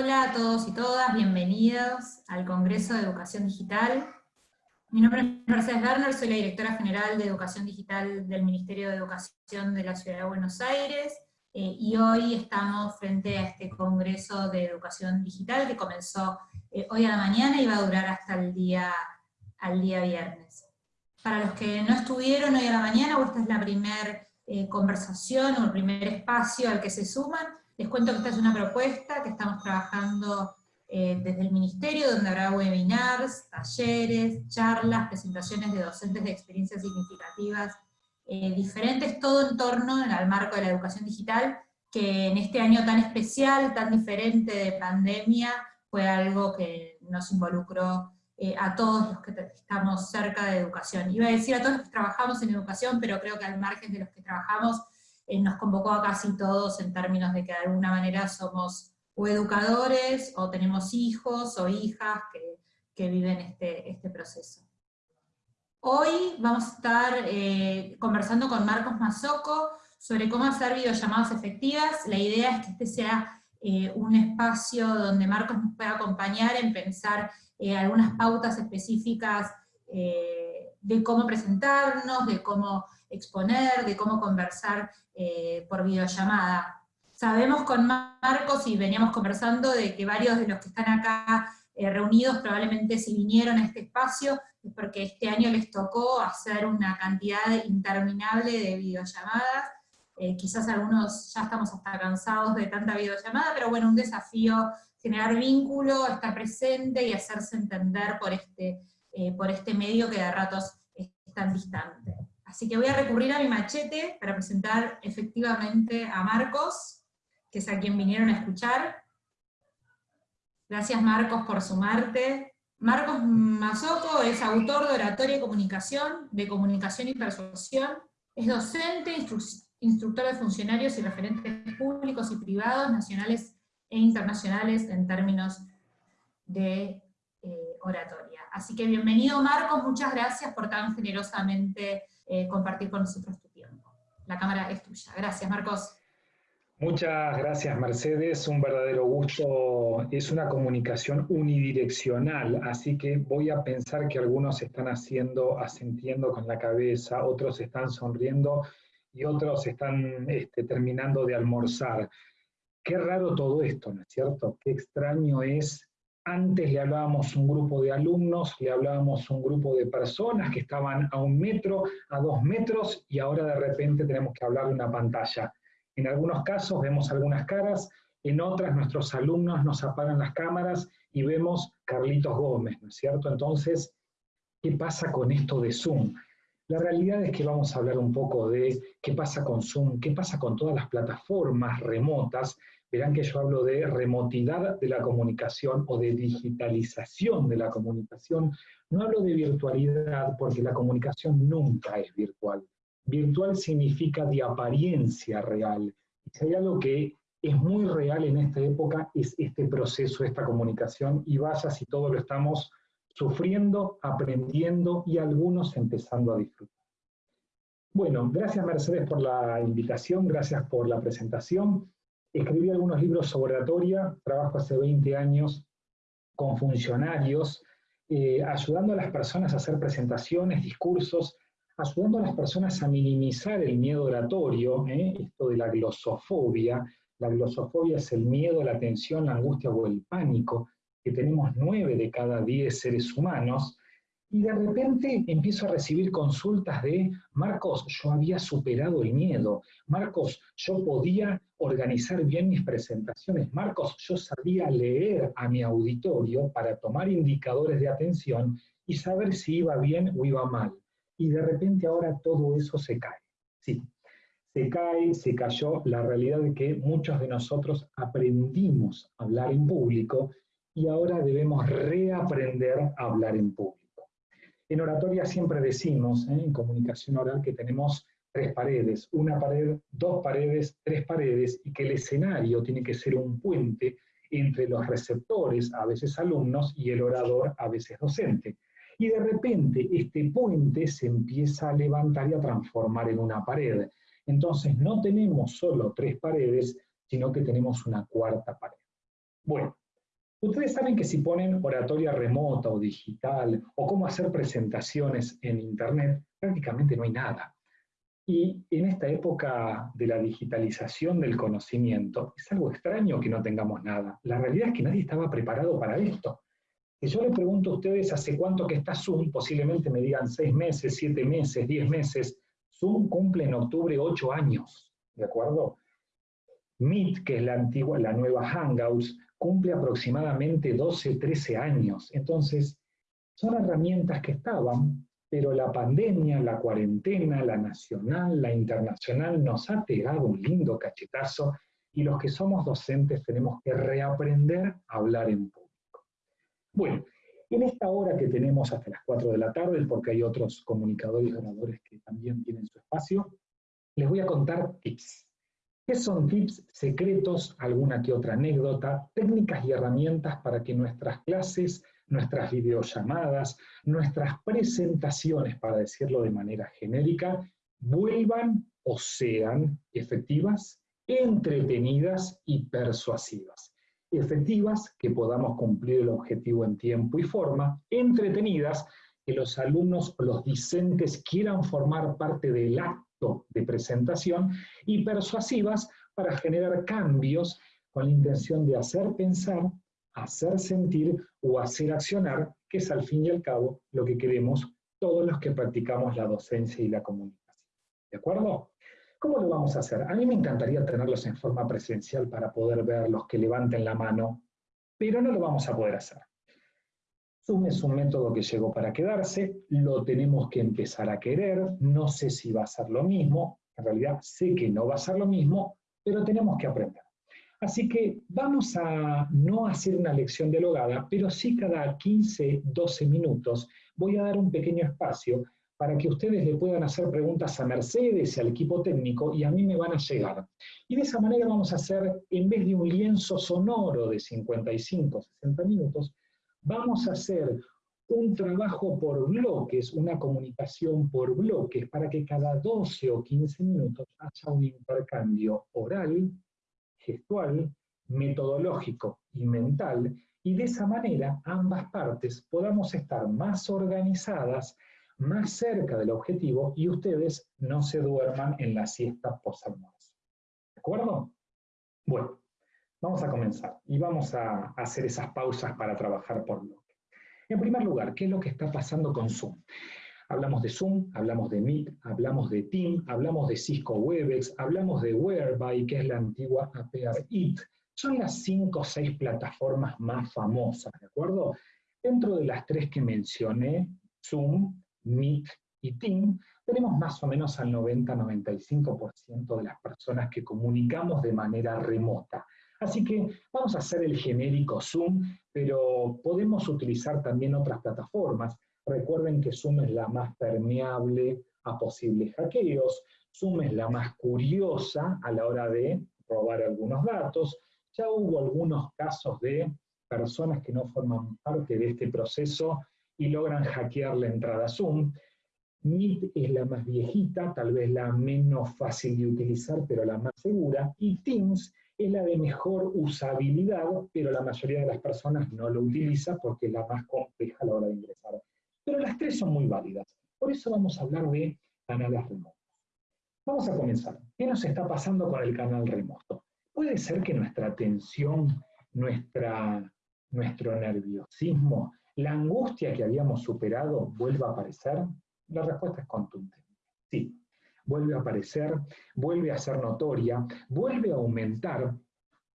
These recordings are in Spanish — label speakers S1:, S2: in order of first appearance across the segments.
S1: Hola a todos y todas, bienvenidos al Congreso de Educación Digital. Mi nombre es Mercedes Werner, soy la directora general de Educación Digital del Ministerio de Educación de la Ciudad de Buenos Aires, eh, y hoy estamos frente a este Congreso de Educación Digital que comenzó eh, hoy a la mañana y va a durar hasta el día, al día viernes. Para los que no estuvieron hoy a la mañana, o esta es la primera eh, conversación o el primer espacio al que se suman, les cuento que esta es una propuesta que estamos trabajando eh, desde el Ministerio, donde habrá webinars, talleres, charlas, presentaciones de docentes de experiencias significativas eh, diferentes, todo en torno al marco de la educación digital, que en este año tan especial, tan diferente de pandemia, fue algo que nos involucró eh, a todos los que estamos cerca de educación. Iba a decir a todos los que trabajamos en educación, pero creo que al margen de los que trabajamos, nos convocó a casi todos en términos de que de alguna manera somos o educadores, o tenemos hijos o hijas que, viven este, este, proceso. Hoy vamos a estar eh, conversando con Marcos Mazoco sobre cómo hacer videollamadas efectivas. La idea es que este sea eh, un espacio donde Marcos nos pueda acompañar en pensar algunas pautas específicas de cómo presentarnos, de cómo exponer, de cómo conversar eh, por videollamada. Sabemos con Marcos, y veníamos conversando, de que varios de los que están acá eh, reunidos probablemente si vinieron a este espacio es porque este año les tocó hacer una cantidad interminable de videollamadas, eh, quizás algunos ya estamos hasta cansados de tanta videollamada, pero bueno, un desafío generar vínculo, estar presente y hacerse entender por este, por este medio que de ratos es tan distante. Así que voy a recurrir a mi machete para presentar efectivamente a Marcos, que es a quien vinieron a escuchar. Gracias Marcos por sumarte. Marcos Mazoco es autor de Oratoria y Comunicación, de Comunicación y Persuasión, es docente, instructor de funcionarios y referentes públicos y privados, nacionales e internacionales en términos de eh, oratoria. Así que bienvenido Marcos, muchas gracias por tan generosamente eh, compartir con nosotros tu tiempo. La cámara es tuya. Gracias, Marcos.
S2: Muchas gracias, Mercedes. Un verdadero gusto. Es una comunicación unidireccional, así que voy a pensar que algunos están haciendo, asentiendo con la cabeza, otros están sonriendo y otros están este, terminando de almorzar. Qué raro todo esto, ¿no es cierto? Qué extraño es antes le hablábamos un grupo de alumnos, le hablábamos un grupo de personas que estaban a un metro, a dos metros, y ahora de repente tenemos que hablar de una pantalla. En algunos casos vemos algunas caras, en otras nuestros alumnos nos apagan las cámaras y vemos Carlitos Gómez, ¿no es cierto? Entonces, ¿qué pasa con esto de Zoom? La realidad es que vamos a hablar un poco de qué pasa con Zoom, qué pasa con todas las plataformas remotas verán que yo hablo de remotidad de la comunicación o de digitalización de la comunicación. No hablo de virtualidad porque la comunicación nunca es virtual. Virtual significa de apariencia real. Y si hay algo que es muy real en esta época es este proceso, esta comunicación, y vaya si todos lo estamos sufriendo, aprendiendo y algunos empezando a disfrutar. Bueno, gracias Mercedes por la invitación, gracias por la presentación. Escribí algunos libros sobre oratoria, trabajo hace 20 años con funcionarios, eh, ayudando a las personas a hacer presentaciones, discursos, ayudando a las personas a minimizar el miedo oratorio, ¿eh? esto de la glosofobia. La glosofobia es el miedo, la tensión, la angustia o el pánico que tenemos nueve de cada diez seres humanos, y de repente empiezo a recibir consultas de, Marcos, yo había superado el miedo, Marcos, yo podía organizar bien mis presentaciones, Marcos, yo sabía leer a mi auditorio para tomar indicadores de atención y saber si iba bien o iba mal. Y de repente ahora todo eso se cae. Sí, se cae, se cayó la realidad de que muchos de nosotros aprendimos a hablar en público y ahora debemos reaprender a hablar en público. En oratoria siempre decimos, ¿eh? en comunicación oral, que tenemos tres paredes, una pared, dos paredes, tres paredes, y que el escenario tiene que ser un puente entre los receptores, a veces alumnos, y el orador, a veces docente. Y de repente este puente se empieza a levantar y a transformar en una pared. Entonces no tenemos solo tres paredes, sino que tenemos una cuarta pared. Bueno, Ustedes saben que si ponen oratoria remota o digital o cómo hacer presentaciones en Internet, prácticamente no hay nada. Y en esta época de la digitalización del conocimiento, es algo extraño que no tengamos nada. La realidad es que nadie estaba preparado para esto. Si yo les pregunto a ustedes hace cuánto que está Zoom, posiblemente me digan seis meses, siete meses, diez meses. Zoom cumple en octubre ocho años, ¿de acuerdo? Meet, que es la antigua, la nueva Hangouts, cumple aproximadamente 12, 13 años. Entonces, son herramientas que estaban, pero la pandemia, la cuarentena, la nacional, la internacional, nos ha pegado un lindo cachetazo y los que somos docentes tenemos que reaprender a hablar en público. Bueno, en esta hora que tenemos hasta las 4 de la tarde, porque hay otros comunicadores y oradores que también tienen su espacio, les voy a contar tips. ¿Qué son tips secretos, alguna que otra anécdota, técnicas y herramientas para que nuestras clases, nuestras videollamadas, nuestras presentaciones, para decirlo de manera genérica, vuelvan o sean efectivas, entretenidas y persuasivas? Efectivas, que podamos cumplir el objetivo en tiempo y forma, entretenidas, que los alumnos o los discentes quieran formar parte del acto de presentación y persuasivas para generar cambios con la intención de hacer pensar, hacer sentir o hacer accionar, que es al fin y al cabo lo que queremos todos los que practicamos la docencia y la comunicación. ¿De acuerdo? ¿Cómo lo vamos a hacer? A mí me encantaría tenerlos en forma presencial para poder ver los que levanten la mano, pero no lo vamos a poder hacer. Zoom es un método que llegó para quedarse, lo tenemos que empezar a querer, no sé si va a ser lo mismo, en realidad sé que no va a ser lo mismo, pero tenemos que aprender. Así que vamos a no hacer una lección dialogada, pero sí cada 15, 12 minutos voy a dar un pequeño espacio para que ustedes le puedan hacer preguntas a Mercedes y al equipo técnico y a mí me van a llegar. Y de esa manera vamos a hacer, en vez de un lienzo sonoro de 55, 60 minutos, vamos a hacer un trabajo por bloques, una comunicación por bloques, para que cada 12 o 15 minutos haya un intercambio oral, gestual, metodológico y mental, y de esa manera ambas partes podamos estar más organizadas, más cerca del objetivo, y ustedes no se duerman en la siesta post ¿De acuerdo? Bueno, Vamos a comenzar y vamos a hacer esas pausas para trabajar por bloque. En primer lugar, ¿qué es lo que está pasando con Zoom? Hablamos de Zoom, hablamos de Meet, hablamos de Team, hablamos de Cisco Webex, hablamos de Whereby, que es la antigua APR IT. Son las cinco o seis plataformas más famosas, ¿de acuerdo? Dentro de las tres que mencioné, Zoom, Meet y Team, tenemos más o menos al 90-95% de las personas que comunicamos de manera remota. Así que vamos a hacer el genérico Zoom, pero podemos utilizar también otras plataformas. Recuerden que Zoom es la más permeable a posibles hackeos, Zoom es la más curiosa a la hora de robar algunos datos. Ya hubo algunos casos de personas que no forman parte de este proceso y logran hackear la entrada Zoom. Meet es la más viejita, tal vez la menos fácil de utilizar, pero la más segura. Y Teams es la de mejor usabilidad, pero la mayoría de las personas no lo utiliza porque es la más compleja a la hora de ingresar. Pero las tres son muy válidas. Por eso vamos a hablar de canales remotos. Vamos a comenzar. ¿Qué nos está pasando con el canal remoto? ¿Puede ser que nuestra tensión, nuestra, nuestro nerviosismo, la angustia que habíamos superado vuelva a aparecer? La respuesta es contundente. Sí, vuelve a aparecer, vuelve a ser notoria, vuelve a aumentar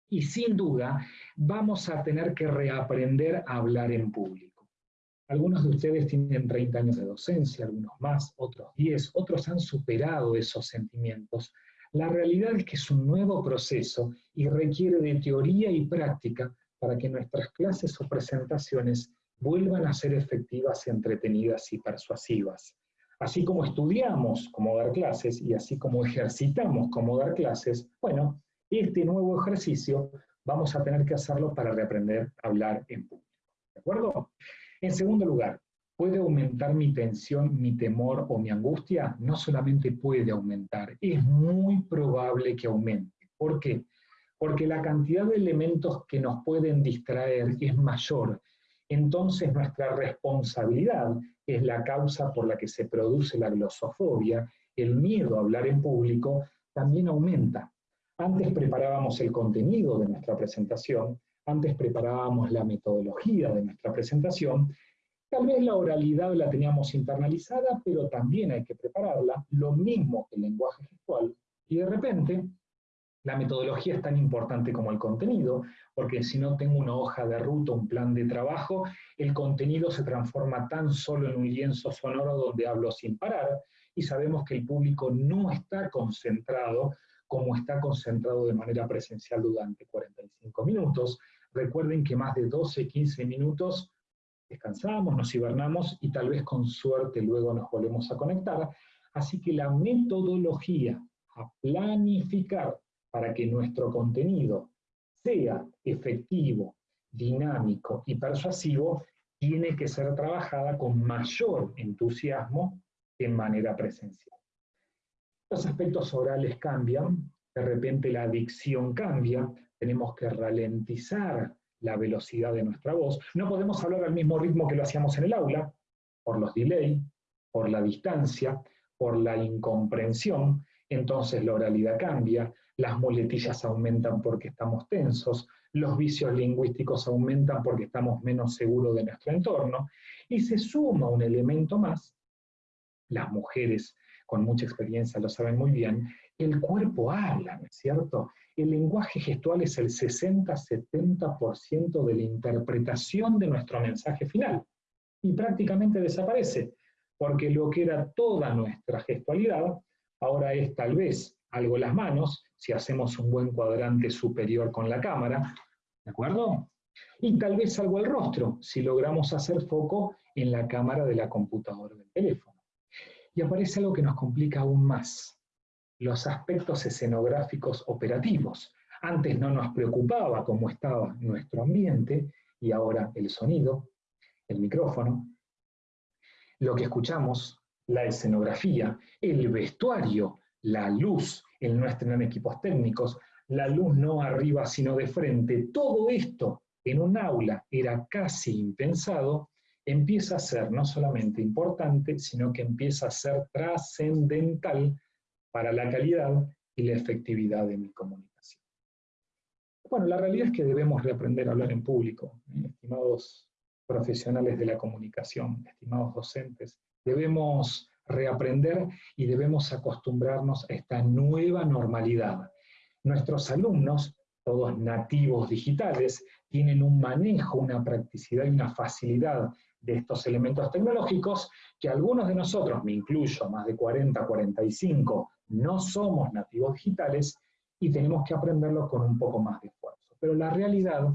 S2: y sin duda vamos a tener que reaprender a hablar en público. Algunos de ustedes tienen 30 años de docencia, algunos más, otros 10, otros han superado esos sentimientos. La realidad es que es un nuevo proceso y requiere de teoría y práctica para que nuestras clases o presentaciones vuelvan a ser efectivas, entretenidas y persuasivas. Así como estudiamos cómo dar clases y así como ejercitamos cómo dar clases, bueno, este nuevo ejercicio vamos a tener que hacerlo para reaprender a hablar en público. ¿De acuerdo? En segundo lugar, ¿puede aumentar mi tensión, mi temor o mi angustia? No solamente puede aumentar, es muy probable que aumente. ¿Por qué? porque la cantidad de elementos que nos pueden distraer es mayor. Entonces nuestra responsabilidad es la causa por la que se produce la glosofobia, el miedo a hablar en público, también aumenta. Antes preparábamos el contenido de nuestra presentación, antes preparábamos la metodología de nuestra presentación, tal vez la oralidad la teníamos internalizada, pero también hay que prepararla, lo mismo que el lenguaje gestual, y de repente la metodología es tan importante como el contenido, porque si no tengo una hoja de ruta, un plan de trabajo, el contenido se transforma tan solo en un lienzo sonoro donde hablo sin parar, y sabemos que el público no está concentrado como está concentrado de manera presencial durante 45 minutos. Recuerden que más de 12, 15 minutos descansamos, nos hibernamos y tal vez con suerte luego nos volvemos a conectar. Así que la metodología a planificar para que nuestro contenido sea efectivo, dinámico y persuasivo, tiene que ser trabajada con mayor entusiasmo en manera presencial. Los aspectos orales cambian, de repente la dicción cambia, tenemos que ralentizar la velocidad de nuestra voz. No podemos hablar al mismo ritmo que lo hacíamos en el aula, por los delay, por la distancia, por la incomprensión, entonces la oralidad cambia, las muletillas aumentan porque estamos tensos, los vicios lingüísticos aumentan porque estamos menos seguros de nuestro entorno, y se suma un elemento más, las mujeres con mucha experiencia lo saben muy bien, el cuerpo habla, ¿no es cierto? El lenguaje gestual es el 60-70% de la interpretación de nuestro mensaje final, y prácticamente desaparece, porque lo que era toda nuestra gestualidad, ahora es tal vez algo las manos, si hacemos un buen cuadrante superior con la cámara, ¿de acuerdo? Y tal vez algo el rostro, si logramos hacer foco en la cámara de la computadora del teléfono. Y aparece algo que nos complica aún más, los aspectos escenográficos operativos. Antes no nos preocupaba cómo estaba nuestro ambiente, y ahora el sonido, el micrófono, lo que escuchamos, la escenografía, el vestuario, la luz, el no estrenar equipos técnicos, la luz no arriba sino de frente, todo esto en un aula era casi impensado, empieza a ser no solamente importante, sino que empieza a ser trascendental para la calidad y la efectividad de mi comunicación. Bueno, la realidad es que debemos reaprender a hablar en público, ¿eh? estimados profesionales de la comunicación, estimados docentes, debemos reaprender y debemos acostumbrarnos a esta nueva normalidad. Nuestros alumnos, todos nativos digitales, tienen un manejo, una practicidad y una facilidad de estos elementos tecnológicos que algunos de nosotros, me incluyo, más de 40, 45, no somos nativos digitales y tenemos que aprenderlo con un poco más de esfuerzo. Pero la realidad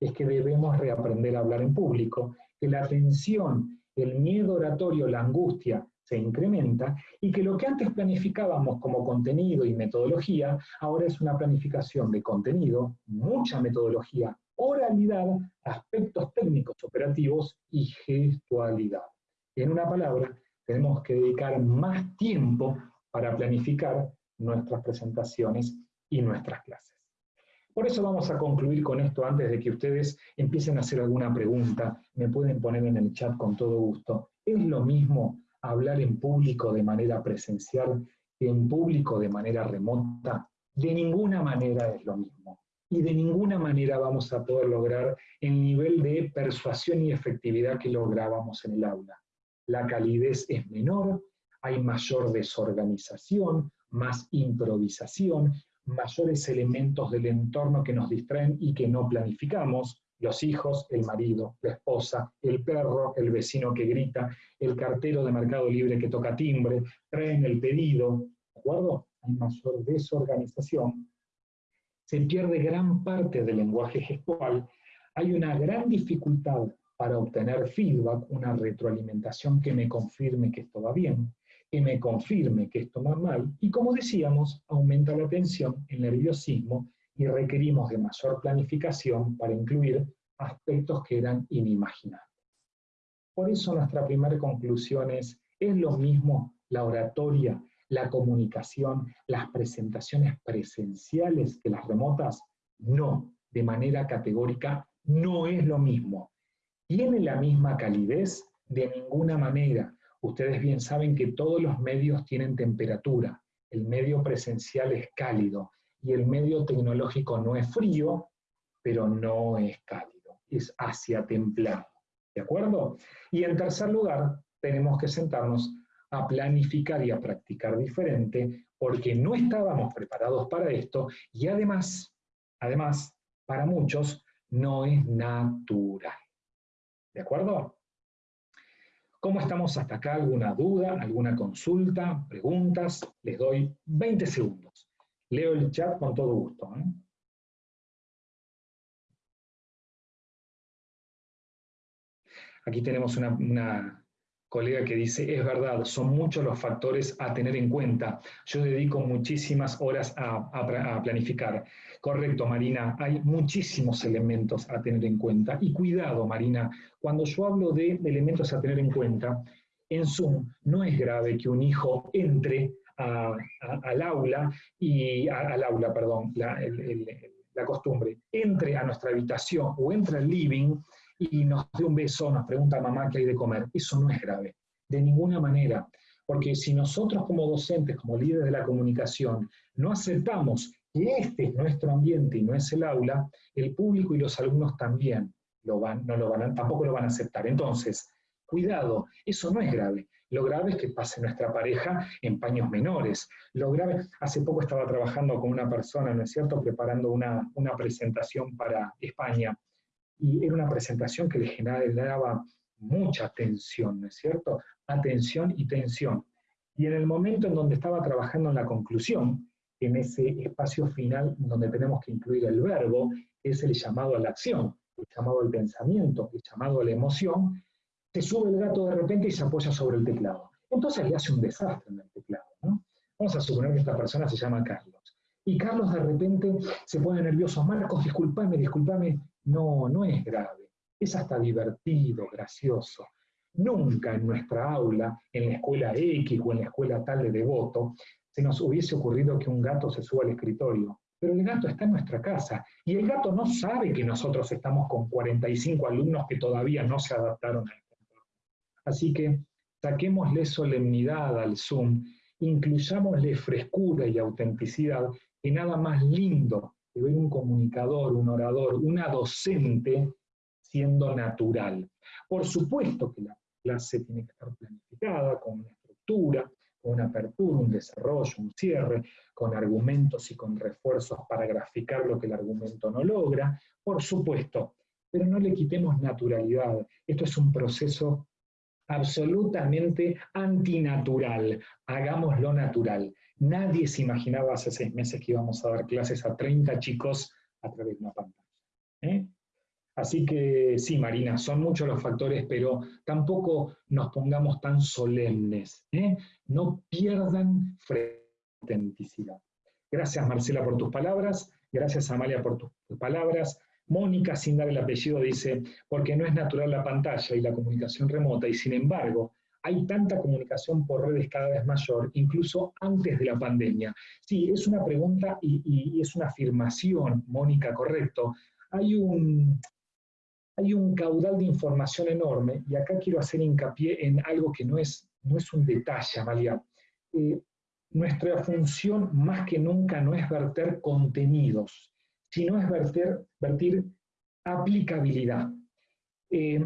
S2: es que debemos reaprender a hablar en público, que la tensión, el miedo oratorio, la angustia se incrementa y que lo que antes planificábamos como contenido y metodología, ahora es una planificación de contenido, mucha metodología, oralidad, aspectos técnicos operativos y gestualidad. En una palabra, tenemos que dedicar más tiempo para planificar nuestras presentaciones y nuestras clases. Por eso vamos a concluir con esto antes de que ustedes empiecen a hacer alguna pregunta, me pueden poner en el chat con todo gusto. ¿Es lo mismo hablar en público de manera presencial que en público de manera remota, de ninguna manera es lo mismo. Y de ninguna manera vamos a poder lograr el nivel de persuasión y efectividad que lográbamos en el aula. La calidez es menor, hay mayor desorganización, más improvisación, mayores elementos del entorno que nos distraen y que no planificamos, los hijos, el marido, la esposa, el perro, el vecino que grita, el cartero de Mercado Libre que toca timbre, traen el pedido, ¿de acuerdo? Hay mayor desorganización. Se pierde gran parte del lenguaje gestual. Hay una gran dificultad para obtener feedback, una retroalimentación que me confirme que esto va bien, que me confirme que esto va mal, y como decíamos, aumenta la tensión, el nerviosismo y requerimos de mayor planificación para incluir aspectos que eran inimaginables. Por eso nuestra primera conclusión es, ¿es lo mismo la oratoria, la comunicación, las presentaciones presenciales que las remotas? No, de manera categórica, no es lo mismo. ¿Tiene la misma calidez? De ninguna manera. Ustedes bien saben que todos los medios tienen temperatura. El medio presencial es cálido y el medio tecnológico no es frío, pero no es cálido, es hacia templado. ¿De acuerdo? Y en tercer lugar, tenemos que sentarnos a planificar y a practicar diferente porque no estábamos preparados para esto y además, además, para muchos no es natural. ¿De acuerdo? ¿Cómo estamos hasta acá? ¿Alguna duda? ¿Alguna consulta? ¿Preguntas? Les doy 20 segundos. Leo el chat con todo gusto. ¿eh? Aquí tenemos una, colega que dice, es verdad, son muchos los factores a tener en cuenta. Yo dedico muchísimas horas a, planificar. Correcto, Marina, hay muchísimos elementos a tener en cuenta. Y cuidado, Marina, cuando yo hablo de elementos a tener en cuenta, en Zoom no es grave que un hijo entre al aula, y al aula, perdón, la, la costumbre, entre a nuestra habitación o entre al living y nos dé un beso, nos pregunta mamá qué hay de comer. Eso no es grave, de ninguna manera. Porque si nosotros como docentes, como líderes de la comunicación, no aceptamos que este es nuestro ambiente y no es el aula, el público y los alumnos también lo van, no lo van tampoco lo van a aceptar. Entonces, cuidado, eso no es grave. Lo grave es que pase nuestra pareja en paños menores. Lo grave, hace poco estaba trabajando con una persona, ¿no es cierto?, preparando una, una presentación para España y era una presentación que le generaba mucha tensión, ¿no es cierto? Atención y tensión. Y en el momento en donde estaba trabajando en la conclusión, en ese espacio final donde tenemos que incluir el verbo, es el llamado a la acción, el llamado al pensamiento, el llamado a la emoción, se sube el gato de repente y se apoya sobre el teclado. Entonces le hace un desastre en el teclado. ¿no? Vamos a suponer que esta persona se llama Carlos. Y Carlos de repente se pone nervioso. Marcos, discúlpame, discúlpame. No, no es grave, es hasta divertido, gracioso. Nunca en nuestra aula, en la escuela X o en la escuela tal de devoto, se nos hubiese ocurrido que un gato se suba al escritorio. Pero el gato está en nuestra casa y el gato no sabe que nosotros estamos con 45 alumnos que todavía no se adaptaron a este entorno. Así que saquémosle solemnidad al Zoom, incluyámosle frescura y autenticidad, que nada más lindo que ver un comunicador, un orador, una docente siendo natural. Por supuesto que la clase tiene que estar planificada con una estructura, con una apertura, un desarrollo, un cierre, con argumentos y con refuerzos para graficar lo que el argumento no logra, por supuesto, pero no le quitemos naturalidad. Esto es un proceso absolutamente antinatural. Hagámoslo natural. Nadie se imaginaba hace seis meses que íbamos a dar clases a 30 chicos a través de una pantalla. ¿eh? Así que sí, Marina, son muchos los factores, pero tampoco nos pongamos tan solemnes. ¿eh? No pierdan autenticidad. Gracias, Marcela, por tus palabras. Gracias, Amalia, por tus palabras. Mónica, sin dar el apellido, dice, porque no es natural la pantalla y la comunicación remota, y sin embargo, hay tanta comunicación por redes cada vez mayor, incluso antes de la pandemia. Sí, es una pregunta y, es una afirmación, Mónica, correcto. Hay un, hay un caudal de información enorme, y acá quiero hacer hincapié en algo que no es, no es un detalle, Amalia. Eh, nuestra función más que nunca no es verter contenidos, sino es verter, vertir aplicabilidad. Eh,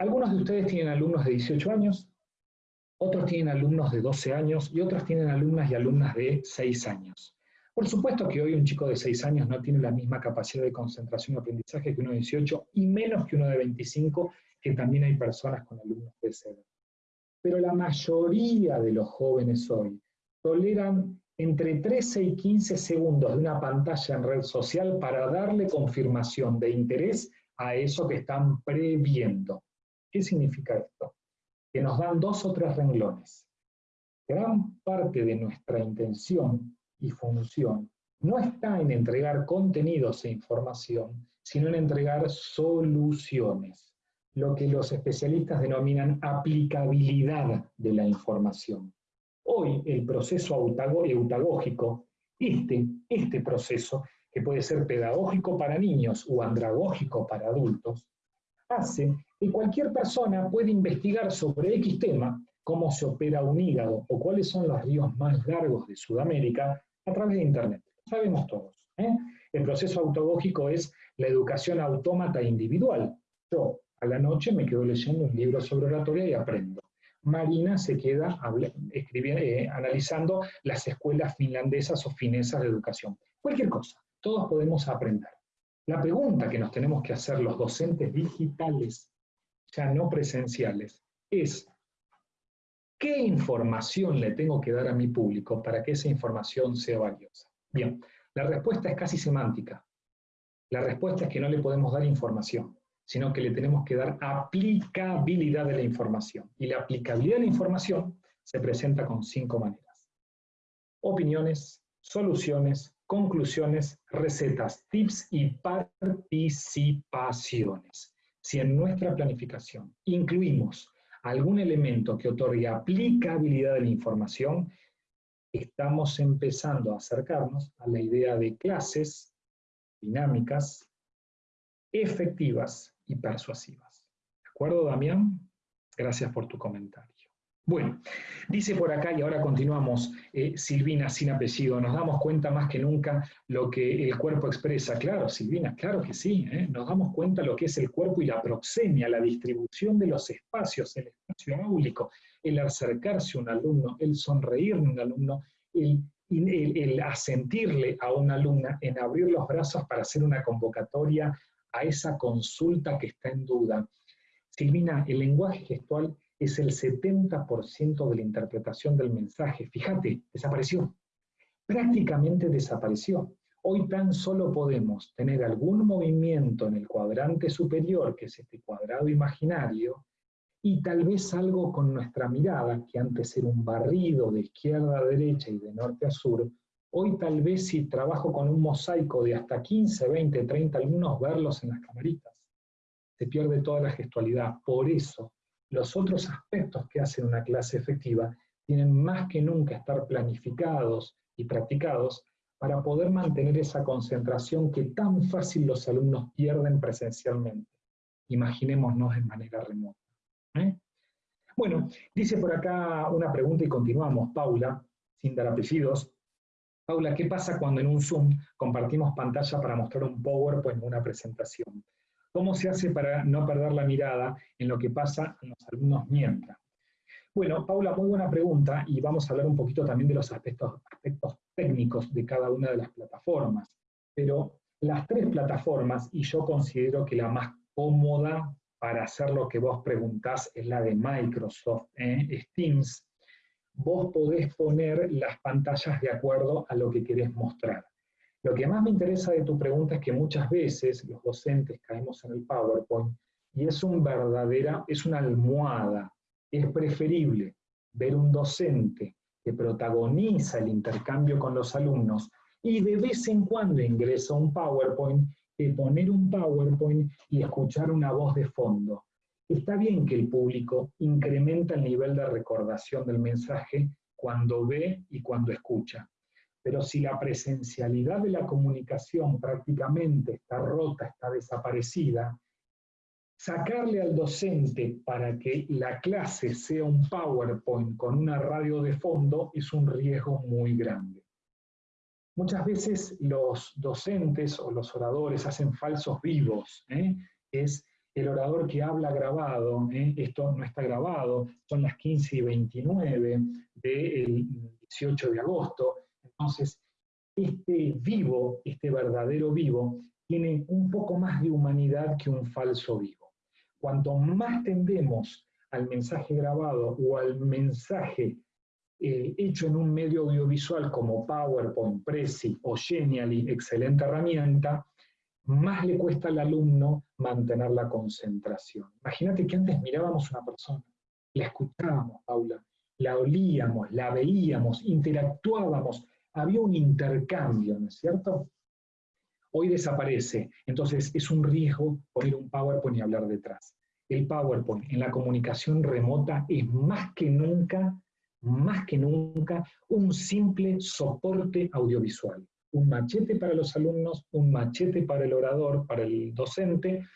S2: algunos de ustedes tienen alumnos de 18 años, otros tienen alumnos de 12 años y otros tienen alumnas y alumnas de 6 años. Por supuesto que hoy un chico de 6 años no tiene la misma capacidad de concentración y aprendizaje que uno de 18 y menos que uno de 25, que también hay personas con alumnos de esa edad. Pero la mayoría de los jóvenes hoy toleran entre 13 y 15 segundos de una pantalla en red social para darle confirmación de interés a eso que están previendo. ¿Qué significa esto? Que nos dan dos o tres renglones. Gran parte de nuestra intención y función no está en entregar contenidos e información, sino en entregar soluciones, lo que los especialistas denominan aplicabilidad de la información. Hoy el proceso eutagógico, este, este proceso, que puede ser pedagógico para niños o andragógico para adultos, hace que cualquier persona puede investigar sobre X tema, cómo se opera un hígado o cuáles son los ríos más largos de Sudamérica a través de Internet. Sabemos todos. ¿eh? El proceso autogógico es la educación autómata individual. Yo a la noche me quedo leyendo un libro sobre oratoria y aprendo. Marina se queda eh, analizando las escuelas finlandesas o finesas de educación. Cualquier cosa, todos podemos aprender. La pregunta que nos tenemos que hacer los docentes digitales, ya no presenciales, es ¿qué información le tengo que dar a mi público para que esa información sea valiosa? Bien, la respuesta es casi semántica. La respuesta es que no le podemos dar información sino que le tenemos que dar aplicabilidad de la información. Y la aplicabilidad de la información se presenta con cinco maneras. Opiniones, soluciones, conclusiones, recetas, tips y participaciones. Si en nuestra planificación incluimos algún elemento que otorgue aplicabilidad de la información, estamos empezando a acercarnos a la idea de clases dinámicas, efectivas y persuasivas. ¿De acuerdo, Damián? Gracias por tu comentario. Bueno, dice por acá, y ahora continuamos, eh, Silvina sin apellido, nos damos cuenta más que nunca lo que el cuerpo expresa. Claro, Silvina, claro que sí, ¿eh? nos damos cuenta lo que es el cuerpo y la proxemia, la distribución de los espacios, el espacio público, el acercarse a un alumno, el sonreír a un alumno, el, el, el asentirle a una alumna en abrir los brazos para hacer una convocatoria a esa consulta que está en duda. Silvina, el lenguaje gestual es el 70% de la interpretación del mensaje. Fíjate, desapareció. Prácticamente desapareció. Hoy tan solo podemos tener algún movimiento en el cuadrante superior, que es este cuadrado imaginario, y tal vez algo con nuestra mirada, que antes era un barrido de izquierda a derecha y de norte a sur, Hoy tal vez si trabajo con un mosaico de hasta 15, 20, 30 alumnos, verlos en las camaritas. Se pierde toda la gestualidad. Por eso, los otros aspectos que hacen una clase efectiva tienen más que nunca estar planificados y practicados para poder mantener esa concentración que tan fácil los alumnos pierden presencialmente. Imaginémonos de manera remota. ¿eh? Bueno, dice por acá una pregunta y continuamos, Paula, sin dar apellidos. Paula, ¿qué pasa cuando en un Zoom compartimos pantalla para mostrar un PowerPoint o una presentación? ¿Cómo se hace para no perder la mirada en lo que pasa en los alumnos mientras? Bueno, Paula, muy buena pregunta y vamos a hablar un poquito también de los aspectos, aspectos técnicos de cada una de las plataformas. Pero las tres plataformas, y yo considero que la más cómoda para hacer lo que vos preguntás es la de Microsoft, ¿eh? Teams, vos podés poner las pantallas de acuerdo a lo que querés mostrar. Lo que más me interesa de tu pregunta es que muchas veces los docentes caemos en el PowerPoint y es, un verdadera, es una almohada. Es preferible ver un docente que protagoniza el intercambio con los alumnos y de vez en cuando ingresa un PowerPoint que poner un PowerPoint y escuchar una voz de fondo. Está bien que el público incrementa el nivel de recordación del mensaje cuando ve y cuando escucha, pero si la presencialidad de la comunicación prácticamente está rota, está desaparecida, sacarle al docente para que la clase sea un PowerPoint con una radio de fondo es un riesgo muy grande. Muchas veces los docentes o los oradores hacen falsos vivos. ¿eh? Es el orador que habla grabado, ¿eh? esto no está grabado, son las 15 y 29 del 18 de agosto, entonces este vivo, este verdadero vivo, tiene un poco más de humanidad que un falso vivo. Cuanto más tendemos al mensaje grabado o al mensaje eh, hecho en un medio audiovisual como PowerPoint, Prezi o Genially, excelente herramienta, más le cuesta al alumno mantener la concentración. Imagínate que antes mirábamos a una persona, la escuchábamos, Paula, la olíamos, la veíamos, interactuábamos, había un intercambio, ¿no es cierto? Hoy desaparece, entonces es un riesgo poner un PowerPoint y hablar detrás. El PowerPoint en la comunicación remota es más que nunca, más que nunca, un simple soporte audiovisual un machete para los alumnos, un machete para el orador, para el docente,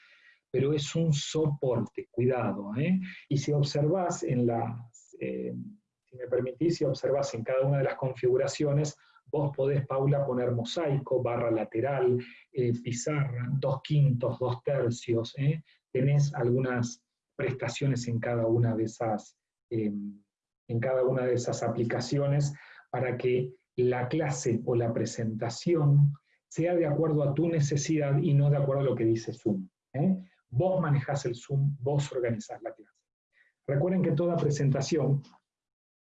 S2: pero es un soporte, cuidado. ¿eh? Y si observas en las, eh, si me permitís, si observas en cada una de las configuraciones, vos podés, Paula, poner mosaico, barra lateral, eh, pizarra, dos quintos, dos tercios, tenés algunas prestaciones en cada una de esas, em, en cada una de esas aplicaciones para que la clase o la presentación sea de acuerdo a tu necesidad y no de acuerdo a lo que dice Zoom. ¿eh? Vos manejás el Zoom, vos organizás la clase. Recuerden que toda presentación,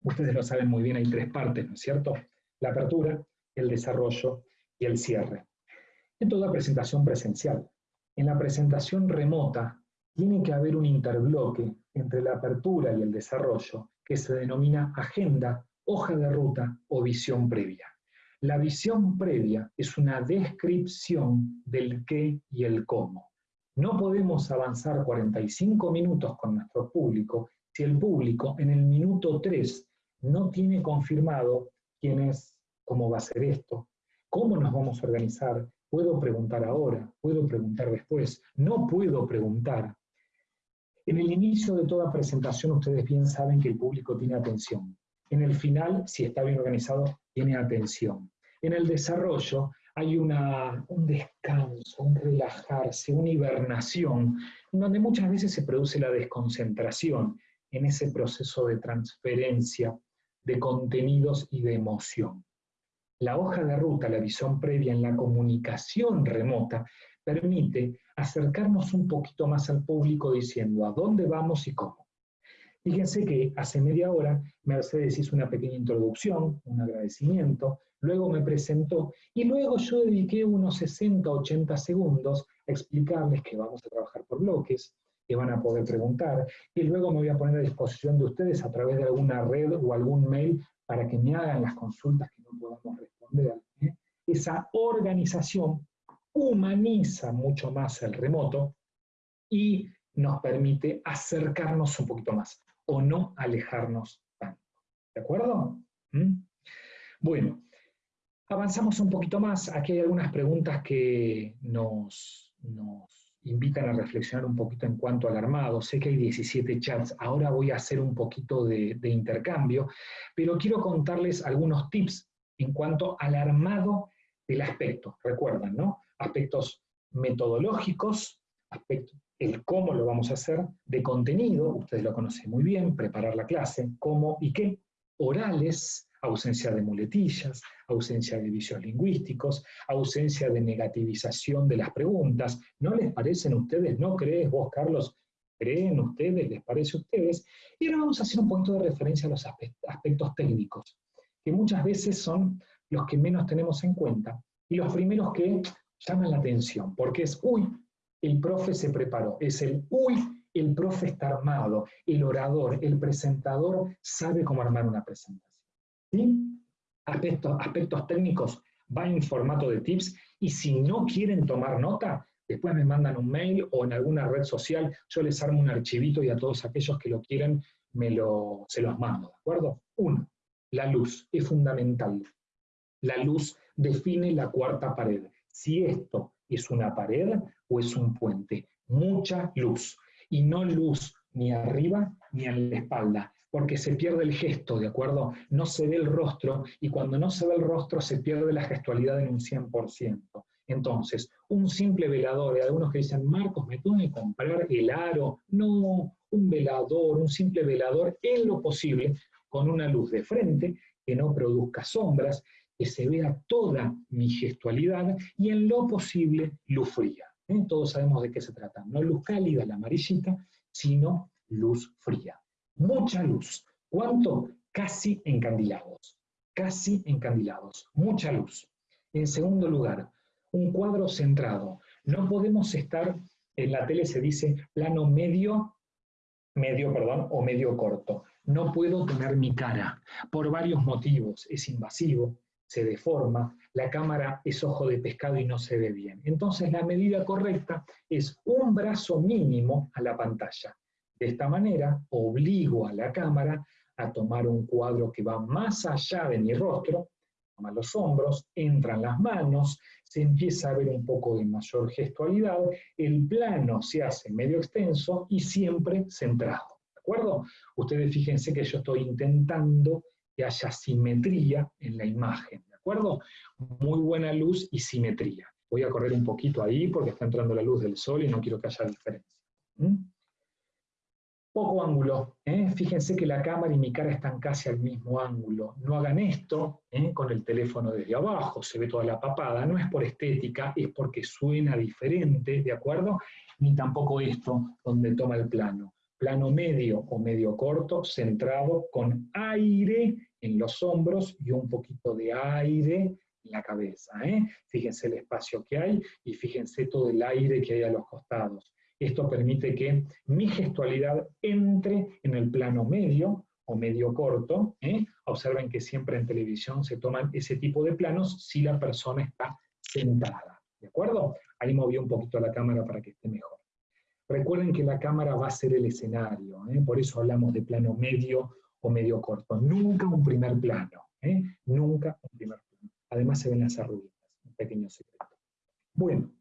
S2: ustedes lo saben muy bien, hay tres partes, ¿no es cierto? La apertura, el desarrollo y el cierre. En toda presentación presencial. En la presentación remota, tiene que haber un interbloque entre la apertura y el desarrollo que se denomina agenda, hoja de ruta o visión previa. La visión previa es una descripción del qué y el cómo. No podemos avanzar 45 minutos con nuestro público si el público en el minuto 3 no tiene confirmado quién es, cómo va a ser esto, cómo nos vamos a organizar, puedo preguntar ahora, puedo preguntar después, no puedo preguntar, en el inicio de toda presentación ustedes bien saben que el público tiene atención. En el final, si está bien organizado, tiene atención. En el desarrollo hay una, un descanso, un relajarse, una hibernación, donde muchas veces se produce la desconcentración en ese proceso de transferencia de contenidos y de emoción. La hoja de ruta, la visión previa en la comunicación remota, permite acercarnos un poquito más al público diciendo a dónde vamos y cómo. Fíjense que hace media hora Mercedes hizo una pequeña introducción, un agradecimiento, luego me presentó y luego yo dediqué unos 60, 80 segundos a explicarles que vamos a trabajar por bloques, que van a poder preguntar, y luego me voy a poner a disposición de ustedes a través de alguna red o algún mail para que me hagan las consultas que no podamos responder. ¿eh? Esa organización humaniza mucho más el remoto y nos permite acercarnos un poquito más o no alejarnos tanto. ¿De acuerdo? ¿Mm? Bueno, avanzamos un poquito más. Aquí hay algunas preguntas que nos, invitan a reflexionar un poquito en cuanto al armado. Sé que hay 17 chats, ahora voy a hacer un poquito de, intercambio, pero quiero contarles algunos tips en cuanto al armado del aspecto. Recuerdan, ¿no? aspectos metodológicos, aspectos, el cómo lo vamos a hacer, de contenido, ustedes lo conocen muy bien, preparar la clase, cómo y qué, orales, ausencia de muletillas, ausencia de vicios lingüísticos, ausencia de negativización de las preguntas. ¿No les parecen ustedes? ¿No crees vos, Carlos? ¿Creen ustedes? ¿Les parece a ustedes? Y ahora vamos a hacer un poquito de referencia a los aspectos técnicos, que muchas veces son los que menos tenemos en cuenta y los primeros que llaman la atención, porque es, uy, el profe se preparó, es el, uy, el profe está armado, el orador, el presentador sabe cómo armar una presentación. ¿Sí? Aspectos, aspectos técnicos, va en formato de tips, y si no quieren tomar nota, después me mandan un mail o en alguna red social, yo les armo un archivito y a todos aquellos que lo quieren me lo, se los mando, ¿de acuerdo? Uno, la luz es fundamental. La luz define la cuarta pared si esto es una pared o es un puente. Mucha luz. Y no luz ni arriba ni en la espalda, porque se pierde el gesto, ¿de acuerdo? No se ve el rostro y cuando no se ve el rostro se pierde la gestualidad en un 100%. Entonces, un simple velador, hay algunos que dicen, Marcos, me tengo que comprar el aro. No, un velador, un simple velador, en lo posible, con una luz de frente, que no produzca sombras, que se vea toda mi gestualidad y en lo posible luz fría. ¿eh? Todos sabemos de qué se trata, no luz cálida, la amarillita, sino luz fría. Mucha luz. ¿Cuánto? Casi encandilados. Casi encandilados. Mucha luz. En segundo lugar, un cuadro centrado. No podemos estar, en la tele se dice plano medio, medio, perdón, o medio corto. No puedo tener mi cara, por varios motivos. Es invasivo, se deforma, la cámara es ojo de pescado y no se ve bien. Entonces la medida correcta es un brazo mínimo a la pantalla. De esta manera obligo a la cámara a tomar un cuadro que va más allá de mi rostro, toma los hombros, entran las manos, se empieza a ver un poco de mayor gestualidad, el plano se hace medio extenso y siempre centrado. ¿De acuerdo? Ustedes fíjense que yo estoy intentando que haya simetría en la imagen. ¿De acuerdo? Muy buena luz y simetría. Voy a correr un poquito ahí porque está entrando la luz del sol y no quiero que haya diferencia. ¿Mm? Poco ángulo. ¿eh? Fíjense que la cámara y mi cara están casi al mismo ángulo. No hagan esto ¿eh? con el teléfono desde abajo, se ve toda la papada. No es por estética, es porque suena diferente, ¿de acuerdo? Ni tampoco esto, donde toma el plano. Plano medio o medio corto, centrado, con aire en los hombros y un poquito de aire en la cabeza. ¿eh? Fíjense el espacio que hay y fíjense todo el aire que hay a los costados. Esto permite que mi gestualidad entre en el plano medio o medio corto. ¿eh? Observen que siempre en televisión se toman ese tipo de planos si la persona está sentada. ¿De acuerdo? Ahí moví un poquito la cámara para que esté mejor. Recuerden que la cámara va a ser el escenario, ¿eh? por eso hablamos de plano medio o medio corto. Nunca un primer plano, ¿eh? nunca un primer plano. Además se ven las arrugas, un pequeño secreto. Bueno,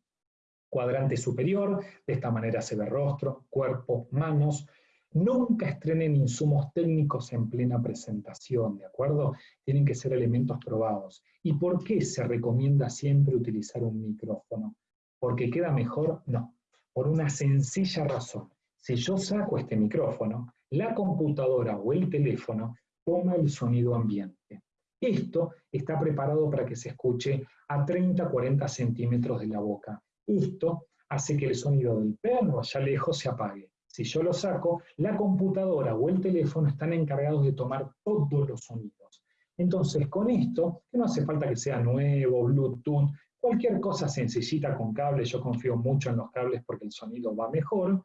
S2: cuadrante superior, de esta manera se ve rostro, cuerpo, manos. Nunca estrenen insumos técnicos en plena presentación, ¿de acuerdo? Tienen que ser elementos probados. ¿Y por qué se recomienda siempre utilizar un micrófono? ¿Porque queda mejor? No, por una sencilla razón. Si yo saco este micrófono, la computadora o el teléfono toma el sonido ambiente. Esto está preparado para que se escuche a 30-40 centímetros de la boca esto hace que el sonido del perro allá lejos se apague. Si yo lo saco, la computadora o el teléfono están encargados de tomar todos los sonidos. Entonces, con esto, que no hace falta que sea nuevo, Bluetooth, cualquier cosa sencillita con cable, yo confío mucho en los cables porque el sonido va mejor,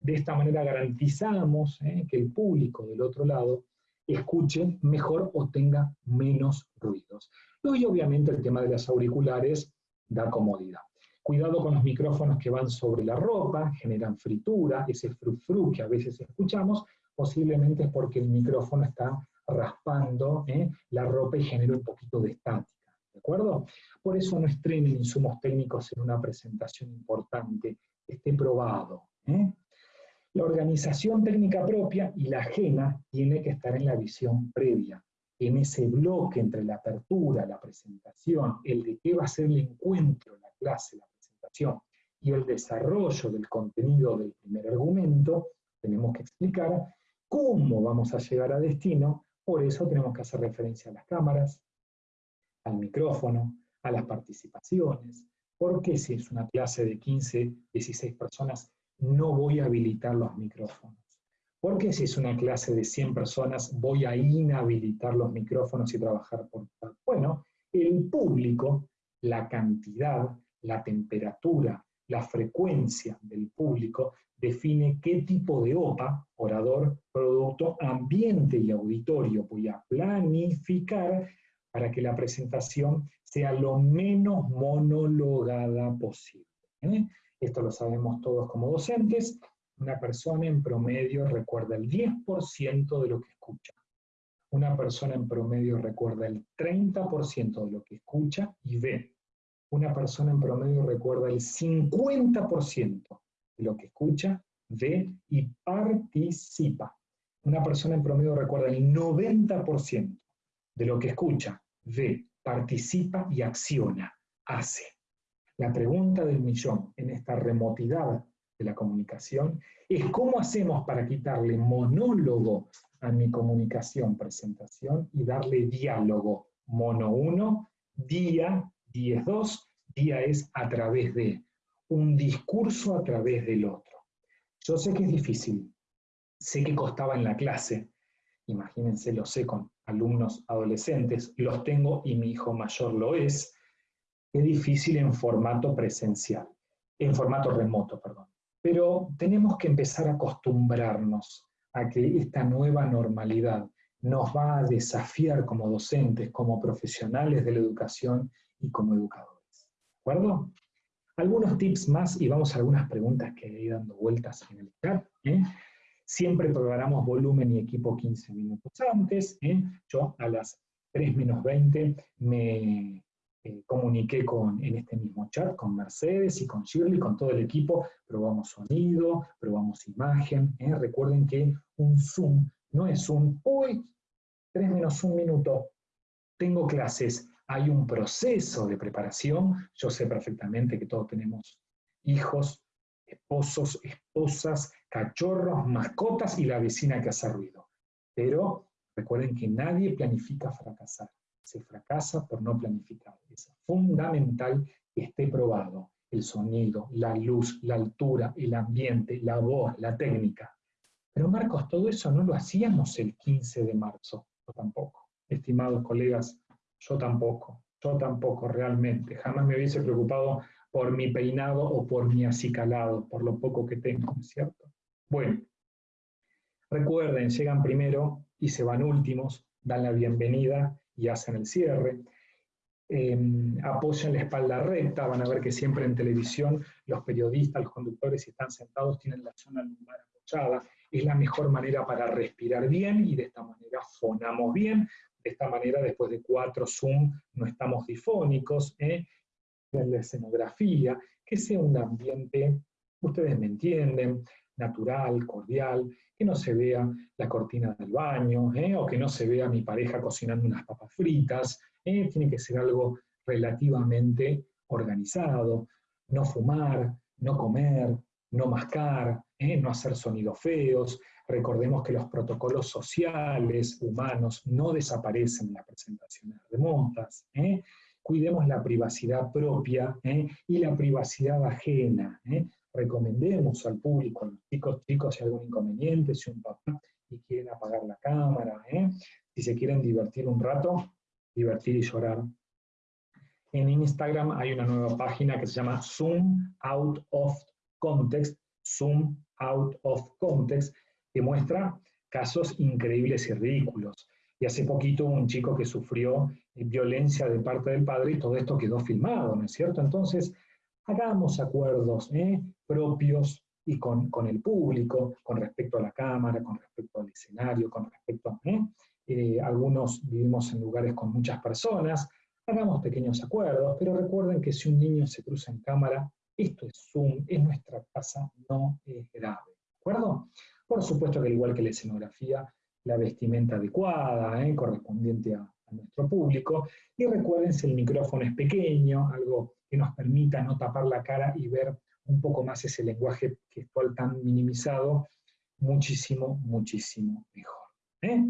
S2: de esta manera garantizamos eh, que el público del otro lado escuche mejor o tenga menos ruidos. Y obviamente el tema de las auriculares da comodidad. Cuidado con los micrófonos que van sobre la ropa, generan fritura, ese frufru que a veces escuchamos, posiblemente es porque el micrófono está raspando ¿eh? la ropa y genera un poquito de estática, ¿de acuerdo? Por eso no estrenen insumos técnicos en una presentación importante, esté probado. ¿eh? La organización técnica propia y la ajena tiene que estar en la visión previa, en ese bloque entre la apertura, la presentación, el de qué va a ser el encuentro, la clase, la y el desarrollo del contenido del primer argumento, tenemos que explicar cómo vamos a llegar a destino, por eso tenemos que hacer referencia a las cámaras, al micrófono, a las participaciones, porque si es una clase de 15, 16 personas, no voy a habilitar los micrófonos. Porque si es una clase de 100 personas, voy a inhabilitar los micrófonos y trabajar por... Bueno, el público, la cantidad, la temperatura, la frecuencia del público define qué tipo de OPA, orador, producto, ambiente y auditorio voy a planificar para que la presentación sea lo menos monologada posible. ¿eh? Esto lo sabemos todos como docentes. Una persona en promedio recuerda el 10% de lo que escucha. Una persona en promedio recuerda el 30% de lo que escucha y ve una persona en promedio recuerda el 50% de lo que escucha, ve y participa. Una persona en promedio recuerda el 90% de lo que escucha, ve, participa y acciona, hace. La pregunta del millón en esta remotidad de la comunicación es cómo hacemos para quitarle monólogo a mi comunicación, presentación, y darle diálogo, mono uno, día 10.2, día es a través de, un discurso a través del otro. Yo sé que es difícil, sé que costaba en la clase, imagínense, lo sé con alumnos adolescentes, los tengo y mi hijo mayor lo es, es difícil en formato presencial, en formato remoto, perdón. Pero tenemos que empezar a acostumbrarnos a que esta nueva normalidad nos va a desafiar como docentes, como profesionales de la educación y como educadores. ¿De acuerdo? Algunos tips más y vamos a algunas preguntas que hay dando vueltas en el chat. ¿eh? Siempre programamos volumen y equipo 15 minutos antes. ¿eh? Yo a las 3 menos 20 me eh, comuniqué con, en este mismo chat con Mercedes y con Shirley, con todo el equipo, probamos sonido, probamos imagen. Recuerden que un Zoom no es un, uy, 3 menos un minuto, tengo clases. Hay un proceso de preparación, yo sé perfectamente que todos tenemos hijos, esposos, esposas, cachorros, mascotas y la vecina que hace ruido. Pero recuerden que nadie planifica fracasar. Se fracasa por no planificar. Es fundamental que esté probado el sonido, la luz, la altura, el ambiente, la voz, la técnica. Pero Marcos, todo eso no lo hacíamos el 15 de marzo. Tampoco. Estimados colegas, yo tampoco. Yo tampoco realmente. Jamás me hubiese preocupado por mi peinado o por mi acicalado, por lo poco que tengo, ¿cierto? Bueno, recuerden, llegan primero y se van últimos, dan la bienvenida y hacen el cierre. Em, apoyan la espalda recta, van a ver que siempre en televisión los periodistas, los conductores, si están sentados, tienen la zona lumbar apoyada. Es la mejor manera para respirar bien y de esta manera fonamos bien. De esta manera, después de cuatro Zoom, no estamos difónicos. ¿eh? en la escenografía, que sea un ambiente, ustedes me entienden, natural, cordial, que no se vea la cortina del baño, ¿eh? o que no se vea mi pareja cocinando unas papas fritas, ¿eh? tiene que ser algo relativamente organizado, no fumar, no comer, no mascar, no hacer sonidos feos. Recordemos que los protocolos sociales, humanos, no desaparecen en las presentaciones remotas cuidemos la privacidad propia ¿eh? y la privacidad ajena. ¿eh? Recomendemos al público, a los chicos, chicos, si hay algún inconveniente, si un papá y quieren apagar la cámara, ¿eh? si se quieren divertir un rato, divertir y llorar. En Instagram hay una nueva página que se llama Zoom Out of Context, Zoom Out of Context, que muestra casos increíbles y ridículos. Y hace poquito un chico que sufrió eh, violencia de parte del padre y todo esto quedó filmado, ¿no es cierto? Entonces, hagamos acuerdos ¿eh? propios y con, el público, con respecto a la cámara, con respecto al escenario, con respecto ¿eh? eh, algunos vivimos en lugares con muchas personas, hagamos pequeños acuerdos, pero recuerden que si un niño se cruza en cámara, esto es Zoom, es nuestra casa, no es grave, ¿de acuerdo? Por supuesto que al igual que la escenografía, la vestimenta adecuada, ¿eh? correspondiente a, nuestro público. Y recuerden si el micrófono es pequeño, algo que nos permita no tapar la cara y ver un poco más ese lenguaje gestual tan minimizado, muchísimo, muchísimo mejor. ¿eh?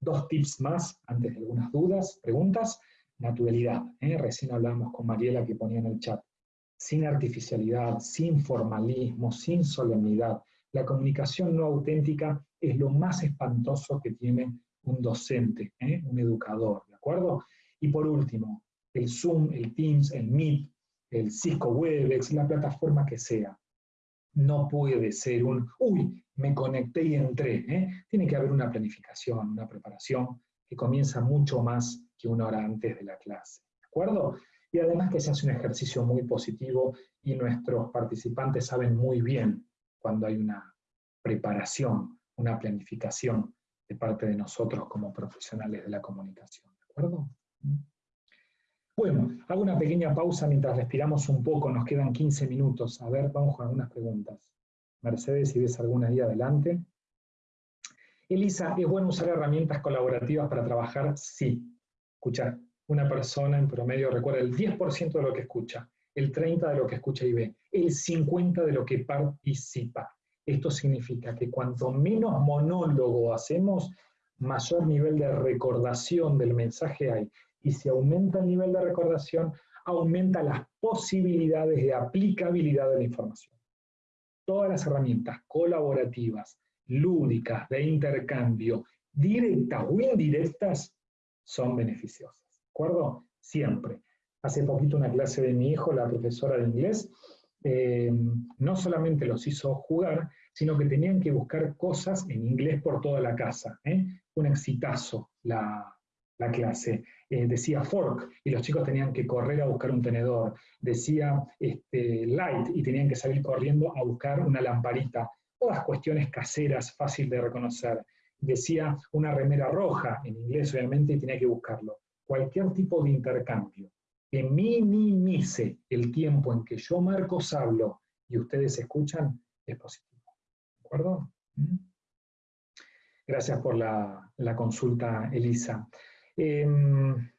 S2: Dos tips más, antes de algunas dudas, preguntas. Naturalidad. ¿eh? Recién hablábamos con Mariela que ponía en el chat. Sin artificialidad, sin formalismo, sin solemnidad. La comunicación no auténtica es lo más espantoso que tiene un docente, ¿eh? un educador, ¿de acuerdo? Y por último, el Zoom, el Teams, el Meet, el Cisco Webex, la plataforma que sea. No puede ser un, uy, me conecté y entré. ¿eh? Tiene que haber una planificación, una preparación que comienza mucho más que una hora antes de la clase. ¿De acuerdo? Y además que se hace un ejercicio muy positivo y nuestros participantes saben muy bien cuando hay una preparación, una planificación de parte de nosotros como profesionales de la comunicación. ¿De acuerdo? Bueno, hago una pequeña pausa mientras respiramos un poco, nos quedan 15 minutos. A ver, vamos con algunas preguntas. Mercedes, si ves alguna ahí adelante. Elisa, ¿es bueno usar herramientas colaborativas para trabajar? Sí. Escuchar, una persona en promedio recuerda el 10% de lo que escucha, el 30% de lo que escucha y ve, el 50% de lo que participa. Esto significa que cuanto menos monólogo hacemos, mayor nivel de recordación del mensaje hay. Y si aumenta el nivel de recordación, aumenta las posibilidades de aplicabilidad de la información. Todas las herramientas colaborativas, lúdicas, de intercambio, directas o indirectas, son beneficiosas. ¿De acuerdo? Siempre. Hace poquito una clase de mi hijo, la profesora de inglés, eh, no solamente los hizo jugar, sino que tenían que buscar cosas en inglés por toda la casa. ¿eh? Un exitazo la, clase. Eh, decía fork y los chicos tenían que correr a buscar un tenedor. Decía este, light y tenían que salir corriendo a buscar una lamparita. Todas cuestiones caseras, fácil de reconocer. Decía una remera roja, en inglés obviamente, y tenía que buscarlo. cualquier tipo de intercambio que minimice el tiempo en que yo, Marcos, hablo y ustedes escuchan, es positivo. ¿De acuerdo? ¿Mm? Gracias por la, consulta, Elisa. Em,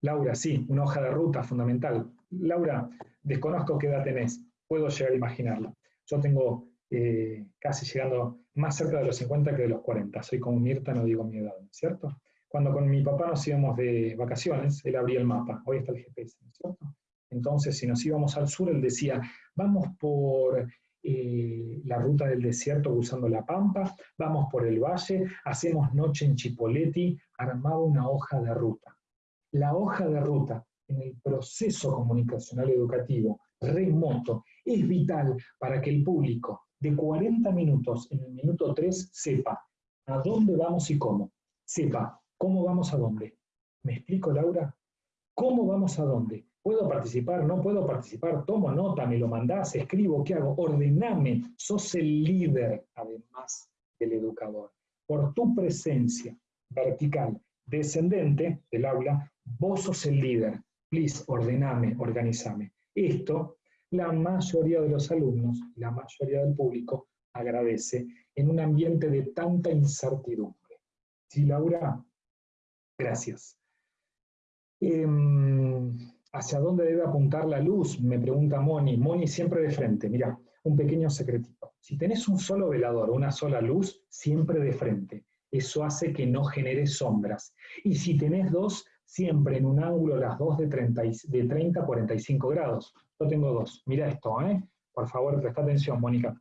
S2: Laura, sí, una hoja de ruta fundamental. Laura, desconozco qué edad tenés, puedo llegar a imaginarlo. Yo tengo eh, casi llegando más cerca de los 50 que de los 40. Soy como Mirta, no digo mi edad, ¿cierto? Cuando con mi papá nos íbamos de vacaciones, él abría el mapa, hoy está el GPS, ¿cierto? Entonces, si nos íbamos al sur, él decía, vamos por eh, la ruta del desierto usando la pampa, vamos por el valle, hacemos noche en Chipoleti, armaba una hoja de ruta. La hoja de ruta en el proceso comunicacional educativo remoto es vital para que el público de 40 minutos en el minuto 3 sepa a dónde vamos y cómo. Sepa cómo vamos a dónde. ¿Me explico, Laura? ¿Cómo vamos a dónde? ¿Puedo participar? ¿No puedo participar? ¿Tomo nota? ¿Me lo mandás? ¿Escribo? ¿Qué hago? Ordename. Sos el líder, además del educador. Por tu presencia vertical descendente del aula, vos sos el líder. Please, ordename, organizame. Esto la mayoría de los alumnos, la mayoría del público, agradece en un ambiente de tanta incertidumbre. ¿Sí, Laura? Gracias. Em, ¿Hacia dónde debe apuntar la luz? Me pregunta Moni. Moni siempre de frente. Mira, un pequeño secretito. Si tenés un solo velador, una sola luz, siempre de frente. Eso hace que no genere sombras. Y si tenés dos, siempre en un ángulo las dos de 30, de 30 a 45 grados. Yo tengo dos. Mira esto, ¿eh? Por favor, presta atención, Mónica.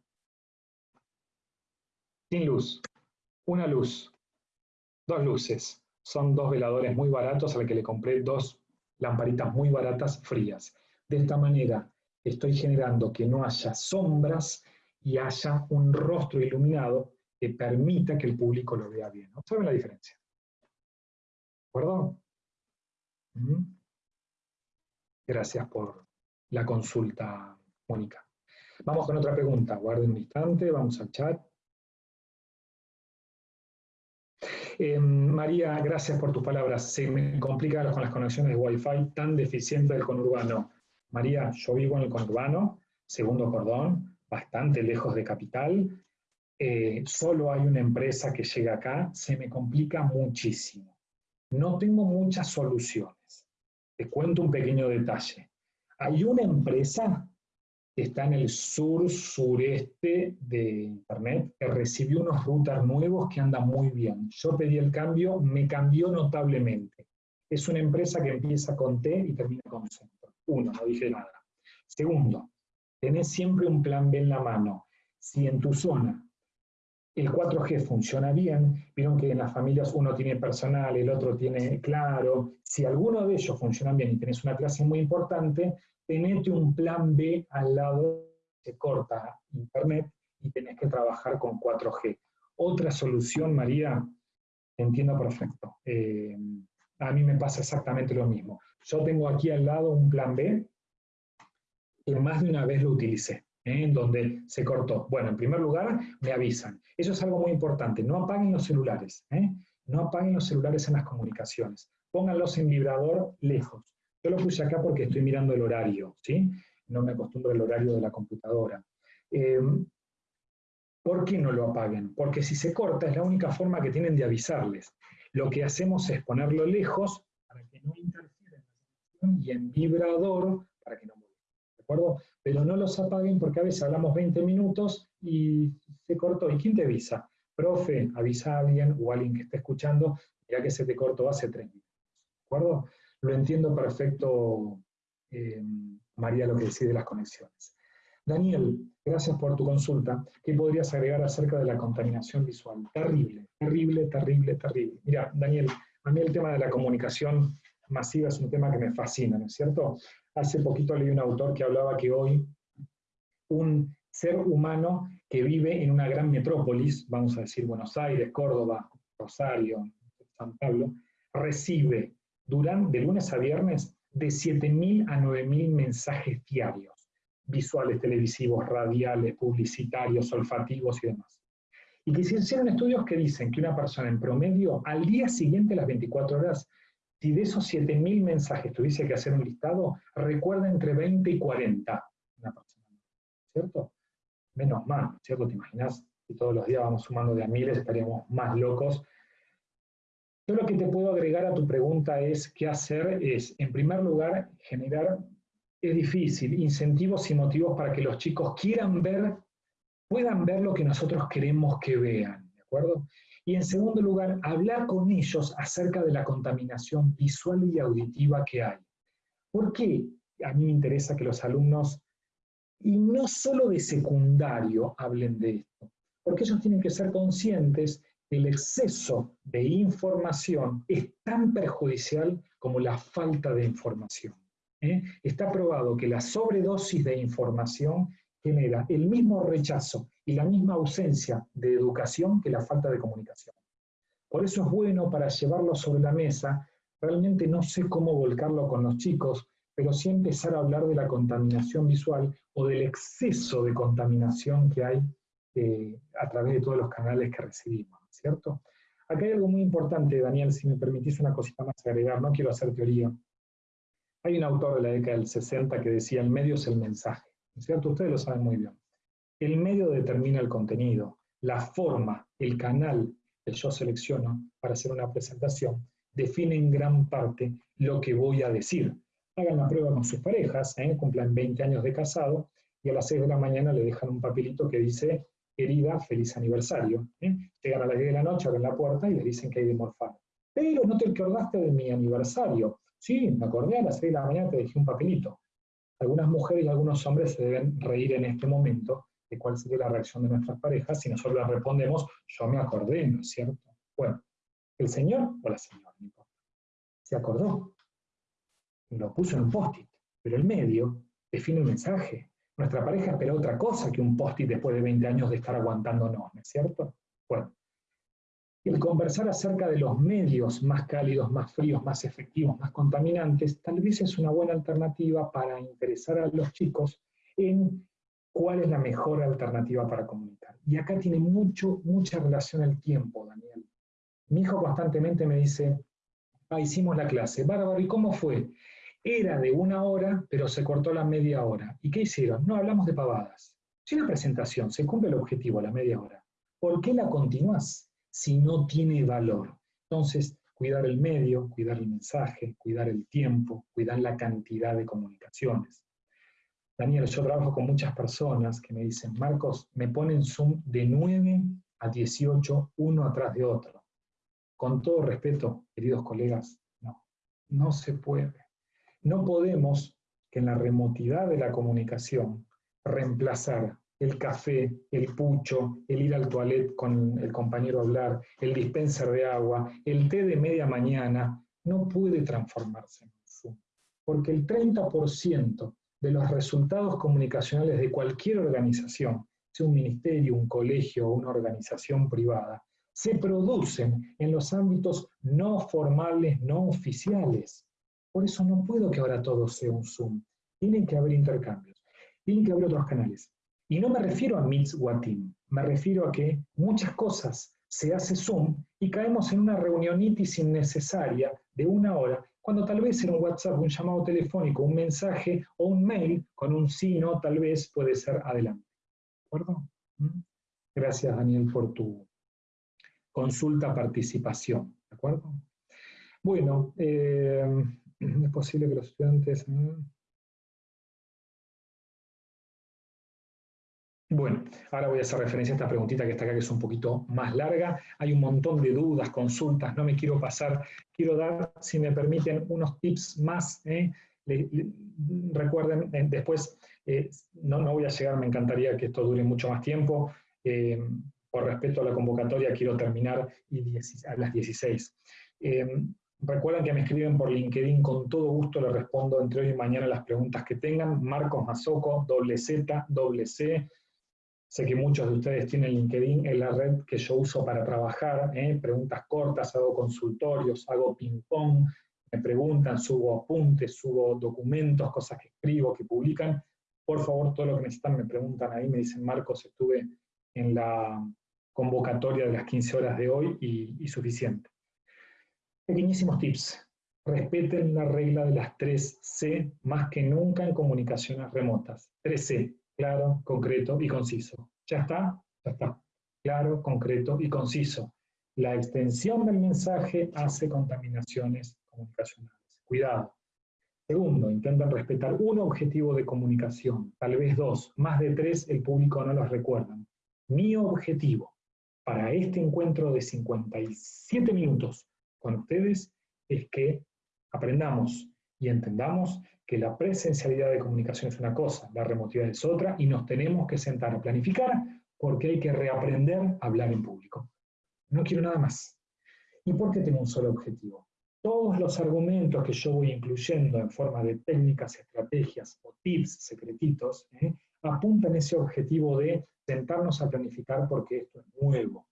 S2: Sin luz. Una luz. Dos luces. Son dos veladores muy baratos a los que le compré dos lamparitas muy baratas frías. De esta manera estoy generando que no haya sombras y haya un rostro iluminado que permita que el público lo vea bien. ¿Saben la diferencia? ¿De acuerdo? Gracias por la consulta, Mónica. Vamos con otra pregunta. Guarden un instante, vamos al chat. Em, María, gracias por tus palabras. Se me complica con las conexiones de Wi-Fi tan deficiente del conurbano. María, yo vivo en el conurbano, segundo cordón, bastante lejos de capital. Eh, solo hay una empresa que llega acá, se me complica muchísimo. No tengo muchas soluciones. Te cuento un pequeño detalle. Hay una empresa está en el sur-sureste de Internet que recibió unos routers nuevos que andan muy bien. Yo pedí el cambio, me cambió notablemente. Es una empresa que empieza con T y termina con centro. Uno, no dije nada. Segundo, tenés siempre un plan B en la mano. Si en tu zona el 4G funciona bien, vieron que en las familias uno tiene personal, el otro tiene claro, si alguno de ellos funciona bien y tenés una clase muy importante, tenete un plan B al lado, se corta internet y tenés que trabajar con 4G. Otra solución, María, entiendo perfecto. Eh, a mí me pasa exactamente lo mismo. Yo tengo aquí al lado un plan B que más de una vez lo utilicé. ¿eh? en donde se cortó. Bueno, en primer lugar, me avisan. Eso es algo muy importante. No apaguen los celulares. ¿eh? No apaguen los celulares en las comunicaciones. Pónganlos en vibrador lejos. Yo lo puse acá porque estoy mirando el horario, ¿sí? No me acostumbro al horario de la computadora. Em, ¿Por qué no lo apaguen? Porque si se corta es la única forma que tienen de avisarles. Lo que hacemos es ponerlo lejos para que no interfiera en la y en vibrador para que no ¿De acuerdo? pero no los apaguen porque a veces hablamos 20 minutos y se cortó. ¿Y quién te avisa? Profe, avisa a alguien o a alguien que esté escuchando, ya que se te cortó hace 3 minutos. ¿De acuerdo? Lo entiendo perfecto, eh, María, lo que decís de las conexiones. Daniel, gracias por tu consulta. ¿Qué podrías agregar acerca de la contaminación visual? Terrible, terrible, terrible, terrible. Mira, Daniel, a mí el tema de la comunicación masiva es un tema que me fascina, ¿no es cierto? Hace poquito leí un autor que hablaba que hoy un ser humano que vive en una gran metrópolis, vamos a decir Buenos Aires, Córdoba, Rosario, San Pablo, recibe durante, de lunes a viernes de 7.000 a 9.000 mensajes diarios, visuales, televisivos, radiales, publicitarios, olfativos y demás. Y que se hicieron estudios que dicen que una persona en promedio al día siguiente, las 24 horas, Si de esos 7.000 mensajes tuviese que hacer un listado, recuerda entre 20 y 40 una ¿cierto? Menos mal, ¿cierto? ¿Te imaginas? Si todos los días vamos sumando de a miles, estaríamos más locos. Yo lo que te puedo agregar a tu pregunta es qué hacer es, en primer lugar, generar, es difícil, incentivos y motivos para que los chicos quieran ver, puedan ver lo que nosotros queremos que vean, ¿de acuerdo? Y en segundo lugar, hablar con ellos acerca de la contaminación visual y auditiva que hay. ¿Por qué a mí me interesa que los alumnos, y no solo de secundario, hablen de esto? Porque ellos tienen que ser conscientes el exceso de información es tan perjudicial como la falta de información. ¿eh? Está probado que la sobredosis de información genera el mismo rechazo y la misma ausencia de educación que la falta de comunicación. Por eso es bueno para llevarlo sobre la mesa, realmente no sé cómo volcarlo con los chicos, pero sí empezar a hablar de la contaminación visual o del exceso de contaminación que hay eh, a través de todos los canales que recibimos, ¿cierto? Acá hay algo muy importante, Daniel, si me permitís una cosita más agregar, no quiero hacer teoría. Hay un autor de la década del 60 que decía, el medio es el mensaje, ¿cierto? Ustedes lo saben muy bien. El medio determina el contenido, la forma, el canal que yo selecciono para hacer una presentación, define en gran parte lo que voy a decir. Hagan la prueba con sus parejas, ¿eh? cumplan 20 años de casado y a las 6 de la mañana le dejan un papelito que dice, querida, feliz aniversario. ¿eh? Llegan a las 10 de la noche, abren la puerta y le dicen que hay de morfar. Pero no te acordaste de mi aniversario. Sí, me acordé a las 6 de la mañana, te dejé un papelito. Algunas mujeres y algunos hombres se deben reír en este momento de cuál sería la reacción de nuestras parejas si nosotros le respondemos, yo me acordé, ¿no es cierto? Bueno, el señor o la señora, se acordó, lo puso en un post-it, pero el medio define un mensaje. Nuestra pareja espera otra cosa que un post-it después de 20 años de estar aguantándonos, ¿no es cierto? Bueno, el conversar acerca de los medios más cálidos, más fríos, más efectivos, más contaminantes, tal vez es una buena alternativa para interesar a los chicos en cuál es la mejor alternativa para comunicar. Y acá tiene mucho, mucha relación el tiempo, Daniel. Mi hijo constantemente me dice, ah, hicimos la clase, bárbaro, ¿y cómo fue? Era de una hora, pero se cortó la media hora. ¿Y qué hicieron? No, hablamos de pavadas. Si una presentación se cumple el objetivo la media hora, ¿por qué la continúas si no tiene valor? Entonces, cuidar el medio, cuidar el mensaje, cuidar el tiempo, cuidar la cantidad de comunicaciones. Daniel, yo trabajo con muchas personas que me dicen, Marcos, me ponen Zoom de 9 a 18, uno atrás de otro. Con todo respeto, queridos colegas, no, no se puede. No podemos que en la remotidad de la comunicación reemplazar el café, el pucho, el ir al toilet con el compañero a hablar, el dispenser de agua, el té de media mañana, no puede transformarse en Zoom. Porque el 30% de los resultados comunicacionales de cualquier organización, sea un ministerio, un colegio o una organización privada, se producen en los ámbitos no formales, no oficiales. Por eso no puedo que ahora todo sea un Zoom. Tienen que haber intercambios, tienen que haber otros canales. Y no me refiero a Meets Team, me refiero a que muchas cosas se hace Zoom y caemos en una reunionitis innecesaria de una hora cuando tal vez en un WhatsApp, un llamado telefónico, un mensaje o un mail con un sí, no, tal vez puede ser adelante. ¿De acuerdo? ¿Mm? Gracias, Daniel, por tu consulta, participación. ¿De acuerdo? Bueno, eh, es posible que los estudiantes... Bueno, ahora voy a hacer referencia a esta preguntita que está acá, que es un poquito más larga. Hay un montón de dudas, consultas, no me quiero pasar. Quiero dar, si me permiten, unos tips más. ¿eh? recuerden, eh, después, eh, no, no voy a llegar, me encantaría que esto dure mucho más tiempo. por respeto a la convocatoria, quiero terminar a las 16. Recuerden que me escriben por LinkedIn, con todo gusto les respondo entre hoy y mañana las preguntas que tengan. Marcos Mazoco, doble Z, C, Sé que muchos de ustedes tienen LinkedIn, es la red que yo uso para trabajar, ¿eh? preguntas cortas, hago consultorios, hago ping-pong, me preguntan, subo apuntes, subo documentos, cosas que escribo, que publican. Por favor, todo lo que necesitan me preguntan ahí, me dicen, Marcos, estuve en la convocatoria de las 15 horas de hoy y, y suficiente. Pequeñísimos tips. respeten la regla de las tres C más que nunca en comunicaciones remotas. 3C, claro, concreto y conciso. ¿Ya está? Ya está. Claro, concreto y conciso. La extensión del mensaje hace contaminaciones comunicacionales. Cuidado. Segundo, intentan respetar un objetivo de comunicación, tal vez dos, más de tres el público no los recuerda. Mi objetivo para este encuentro de 57 minutos con ustedes es que aprendamos y entendamos que la presencialidad de comunicación es una cosa, la remotividad es otra, y nos tenemos que sentar a planificar porque hay que reaprender a hablar en público. No quiero nada más. ¿Y por qué tengo un solo objetivo? Todos los argumentos que yo voy incluyendo en forma de técnicas, estrategias o tips secretitos, ¿eh? apuntan ese objetivo de sentarnos a planificar porque esto es nuevo.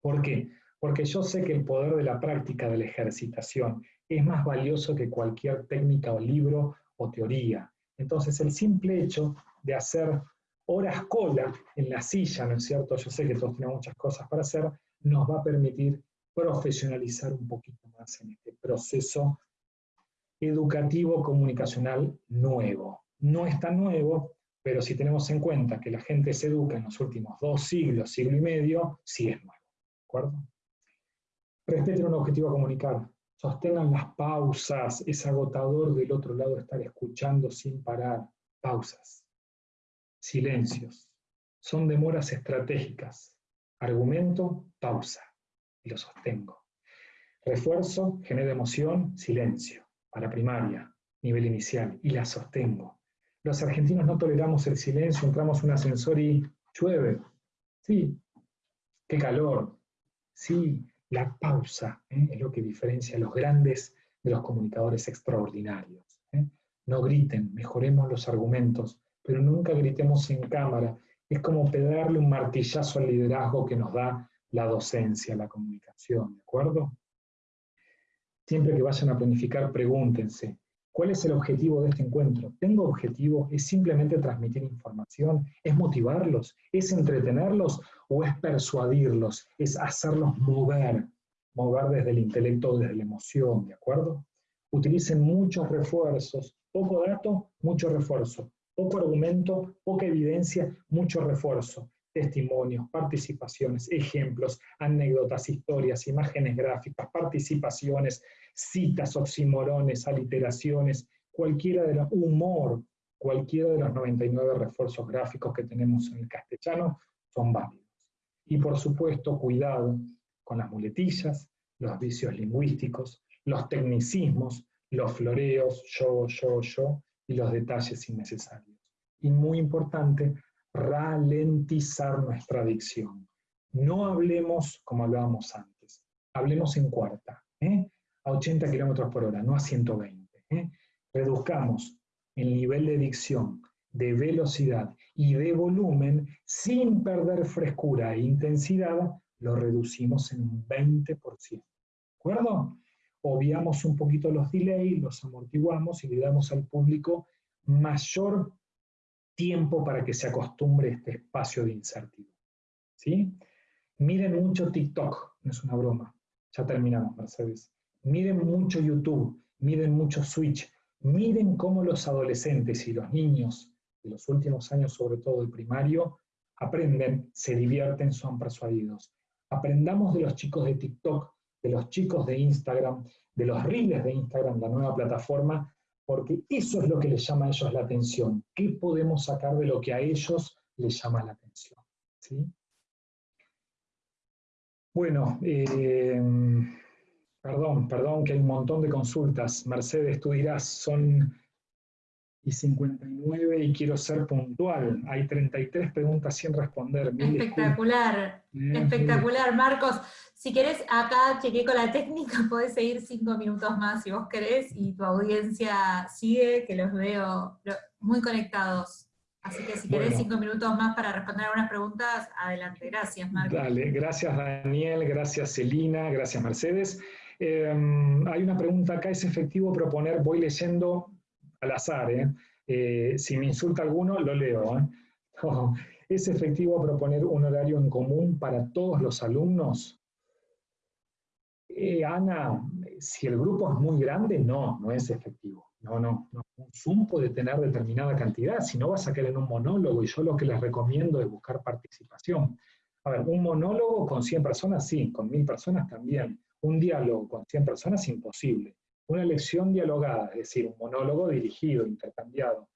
S2: ¿Por qué? Porque yo sé que el poder de la práctica, de la ejercitación, es más valioso que cualquier técnica o libro o teoría. Entonces, el simple hecho de hacer horas cola en la silla, ¿no es cierto? Yo sé que todos tenemos muchas cosas para hacer, nos va a permitir profesionalizar un poquito más en este proceso educativo comunicacional nuevo. No es tan nuevo, pero si tenemos en cuenta que la gente se educa en los últimos dos siglos, siglo y medio, sí es nuevo. ¿De acuerdo? Respeten un objetivo a comunicar. Sostengan las pausas. Es agotador del otro lado estar escuchando sin parar. Pausas. Silencios. Son demoras estratégicas. Argumento, pausa. Y lo sostengo. Refuerzo, genera emoción, silencio. Para primaria, nivel inicial. Y la sostengo los argentinos no toleramos el silencio, entramos en un ascensor y llueve. Sí, qué calor. Sí, la pausa ¿eh? es lo que diferencia a los grandes de los comunicadores extraordinarios. ¿eh? No griten, mejoremos los argumentos, pero nunca gritemos en cámara. Es como pegarle un martillazo al liderazgo que nos da la docencia, la comunicación, ¿de acuerdo? Siempre que vayan a planificar, pregúntense, ¿Cuál es el objetivo de este encuentro? ¿Tengo objetivo? ¿Es simplemente transmitir información? ¿Es motivarlos? ¿Es entretenerlos? ¿O es persuadirlos? ¿Es hacerlos mover? Mover desde el intelecto, desde la emoción, ¿de acuerdo? Utilicen muchos refuerzos. Poco dato, mucho refuerzo. Poco argumento, poca evidencia, mucho refuerzo testimonios, participaciones, ejemplos, anécdotas, historias, imágenes gráficas, participaciones, citas, oximorones, aliteraciones, cualquiera de los humor, cualquiera de los 99 refuerzos gráficos que tenemos en el castellano son válidos. Y por supuesto, cuidado con las muletillas, los vicios lingüísticos, los tecnicismos, los floreos, yo, yo, yo, y los detalles innecesarios. Y muy importante, ralentizar nuestra dicción. No hablemos como hablábamos antes, hablemos en cuarta, ¿eh? A 80 kilómetros por hora, no a 120. ¿eh? Reduzcamos el nivel de dicción, de velocidad y de volumen sin perder frescura e intensidad, lo reducimos en un 20%. ¿De acuerdo? Obviamos un poquito los delays, los amortiguamos y le damos al público mayor tiempo para que se acostumbre a este espacio de incertidumbre. ¿sí? Miren mucho TikTok, no es una broma. Ya terminamos, Mercedes. Miren mucho YouTube, miren mucho Switch, miren cómo los adolescentes y los niños de los últimos años, sobre todo el primario, aprenden, se divierten, son persuadidos. Aprendamos de los chicos de TikTok, de los chicos de Instagram, de los reels de Instagram, la nueva plataforma, porque eso es lo que les llama a ellos la atención. ¿Qué podemos sacar de lo que a ellos les llama la atención? ¿Sí? Bueno, eh, perdón, perdón que hay un montón de consultas. Mercedes, tú dirás, son y 59 y quiero ser puntual. Hay 33 preguntas sin responder.
S1: espectacular, espectacular. Marcos, si querés, acá chequé con la técnica, podés seguir cinco minutos más si vos querés, y tu audiencia sigue, que los veo muy conectados. Así que si querés cinco minutos más para responder algunas preguntas, adelante. Gracias, Marcos.
S2: Dale, gracias Daniel, gracias Celina, gracias Mercedes. Em, hay una pregunta acá, ¿es efectivo proponer, voy leyendo al azar, ¿eh? Eh, si me insulta alguno, lo leo. ¿eh? ¿Es efectivo proponer un horario en común para todos los alumnos? Ana, si el grupo es muy grande, no, no es efectivo. No, no, no. Un Zoom puede tener determinada cantidad, si no vas a caer en un monólogo, y yo lo que les recomiendo es buscar participación. A ver, un monólogo con 100 personas, sí, con 1000 personas también. Un diálogo con 100 personas, imposible. Una lección dialogada, es decir, un monólogo dirigido, intercambiado,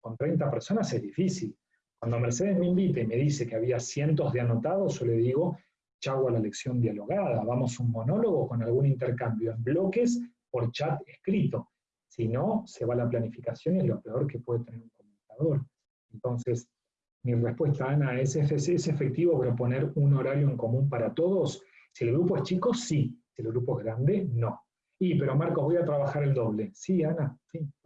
S2: con 30 personas es difícil. Cuando Mercedes me invita y me dice que había cientos de anotados, yo le digo, chau a la lección dialogada, vamos un monólogo con algún intercambio en bloques por chat escrito. Si no, se va la planificación y es lo peor que puede tener un comunicador. Entonces, mi respuesta, Ana, ¿es, ¿es efectivo proponer un horario en común para todos? Si el grupo es chico, sí. Si el grupo es grande, no. Y, pero Marcos, voy a trabajar el doble. Sí, Ana,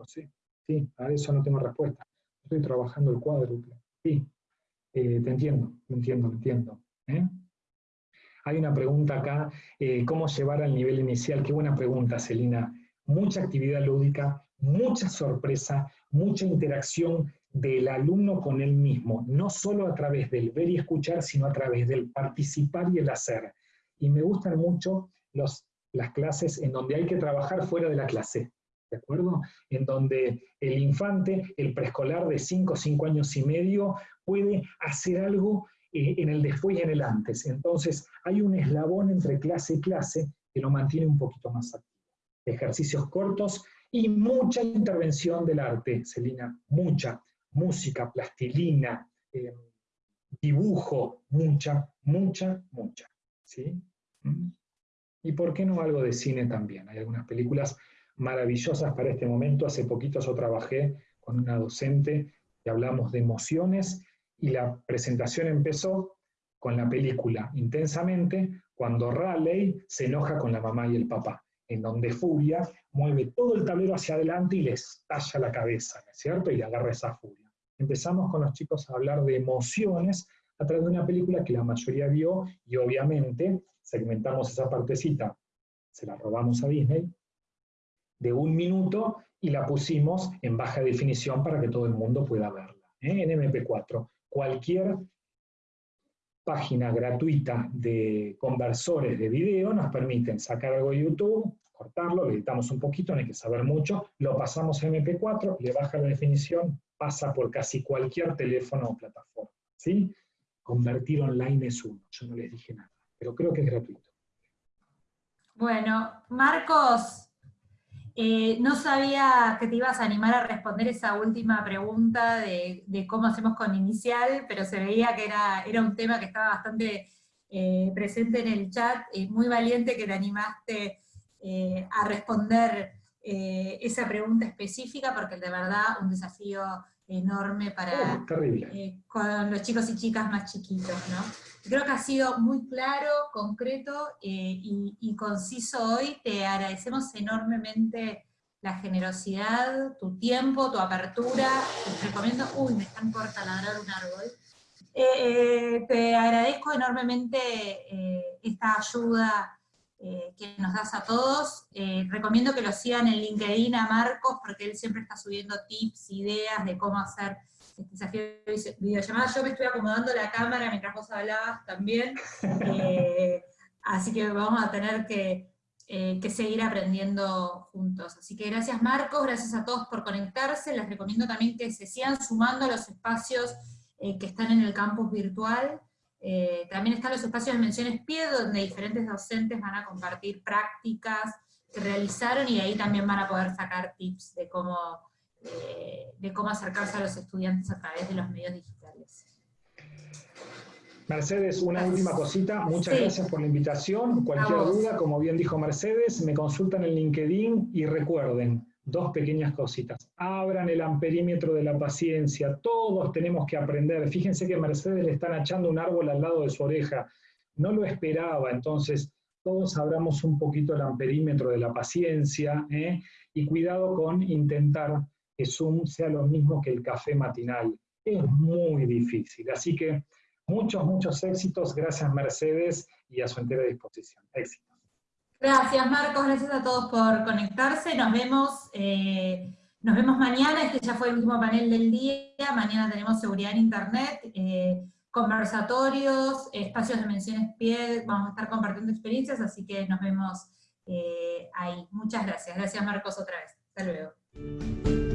S2: sí. Sí, a eso no tengo respuesta. Estoy trabajando el cuádruple. Sí, eh, te entiendo, te entiendo, te entiendo. ¿eh? Hay una pregunta acá, eh, ¿cómo llevar al nivel inicial? Qué buena pregunta, Celina. Mucha actividad lúdica, mucha sorpresa, mucha interacción del alumno con él mismo, no solo a través del ver y escuchar, sino a través del participar y el hacer. Y me gustan mucho las clases en donde hay que trabajar fuera de la clase, ¿de acuerdo? En donde el infante, el preescolar de 5, 5 años y medio, puede hacer algo eh, en el después y en el antes. Entonces, hay un eslabón entre clase y clase que lo mantiene un poquito más activo. Ejercicios cortos y mucha intervención del arte, Celina, mucha música, plastilina, eh, dibujo, mucha, mucha, mucha. ¿sí? ¿Y por qué no algo de cine también? Hay algunas películas maravillosas para este momento. Hace poquito yo trabajé con una docente que hablamos de emociones y la presentación empezó con la película Intensamente, cuando Raleigh se enoja con la mamá y el papá, en donde Furia mueve todo el tablero hacia adelante y les talla la cabeza, ¿no es cierto? Y le agarra esa furia. Empezamos con los chicos a hablar de emociones a través de una película que la mayoría vio y obviamente segmentamos esa partecita, se la robamos a Disney, de un minuto y la pusimos en baja definición para que todo el mundo pueda verla, ¿eh? en MP4. Cualquier página gratuita de conversores de video nos permiten sacar algo de YouTube, cortarlo, le editamos un poquito, no hay que saber mucho, lo pasamos a MP4, le baja la definición, pasa por casi cualquier teléfono o plataforma. ¿sí? Convertir online es uno, yo no les dije nada, pero creo que es gratuito.
S1: Bueno, Marcos, eh, no sabía que te ibas a animar a responder esa última pregunta de, cómo hacemos con inicial, pero se veía que era, un tema que estaba bastante eh, presente en el chat, y muy valiente que te animaste eh, a responder esa pregunta específica, porque de verdad un desafío enorme para
S2: oh,
S1: con los chicos y chicas más chiquitos, ¿no? Creo que ha sido muy claro, concreto eh, y, conciso hoy. Te agradecemos enormemente la generosidad, tu tiempo, tu apertura. Te recomiendo... Uy, me están por taladrar un árbol. Eh, eh, te agradezco enormemente esta ayuda que nos das a todos. recomiendo que lo sigan en LinkedIn a Marcos, porque él siempre está subiendo tips, ideas de cómo hacer este desafío de videollamada. Yo me estoy acomodando la cámara mientras vos hablabas también, eh, así que vamos a tener eh, que, seguir aprendiendo juntos. Así que gracias Marcos, gracias a todos por conectarse, les recomiendo también que se sigan sumando a los espacios eh, que están en el campus virtual, también están los espacios de menciones PIE, donde diferentes docentes van a compartir prácticas que realizaron, y ahí también van a poder sacar tips de cómo de, cómo acercarse a los estudiantes a través de los medios digitales.
S2: Mercedes, una última cosita, muchas gracias por la invitación. Cualquier duda, como bien dijo Mercedes, me consultan en LinkedIn y recuerden, dos pequeñas cositas. Abran el amperímetro de la paciencia, todos tenemos que aprender. Fíjense que Mercedes le están echando un árbol al lado de su oreja. No lo esperaba, entonces todos abramos un poquito el amperímetro de la paciencia ¿eh? y cuidado con intentar que Zoom sea lo mismo que el café matinal. Es muy difícil. Así que muchos, muchos éxitos. Gracias Mercedes y a su entera disposición. Éxitos.
S1: Gracias Marcos, gracias a todos por conectarse. Nos vemos, eh, nos vemos mañana. Este ya fue el último panel del día. Mañana tenemos seguridad en Internet. Eh, conversatorios, espacios de menciones pie, vamos a estar compartiendo experiencias, así que nos vemos eh, ahí. Muchas gracias. Gracias Marcos otra vez. Hasta luego.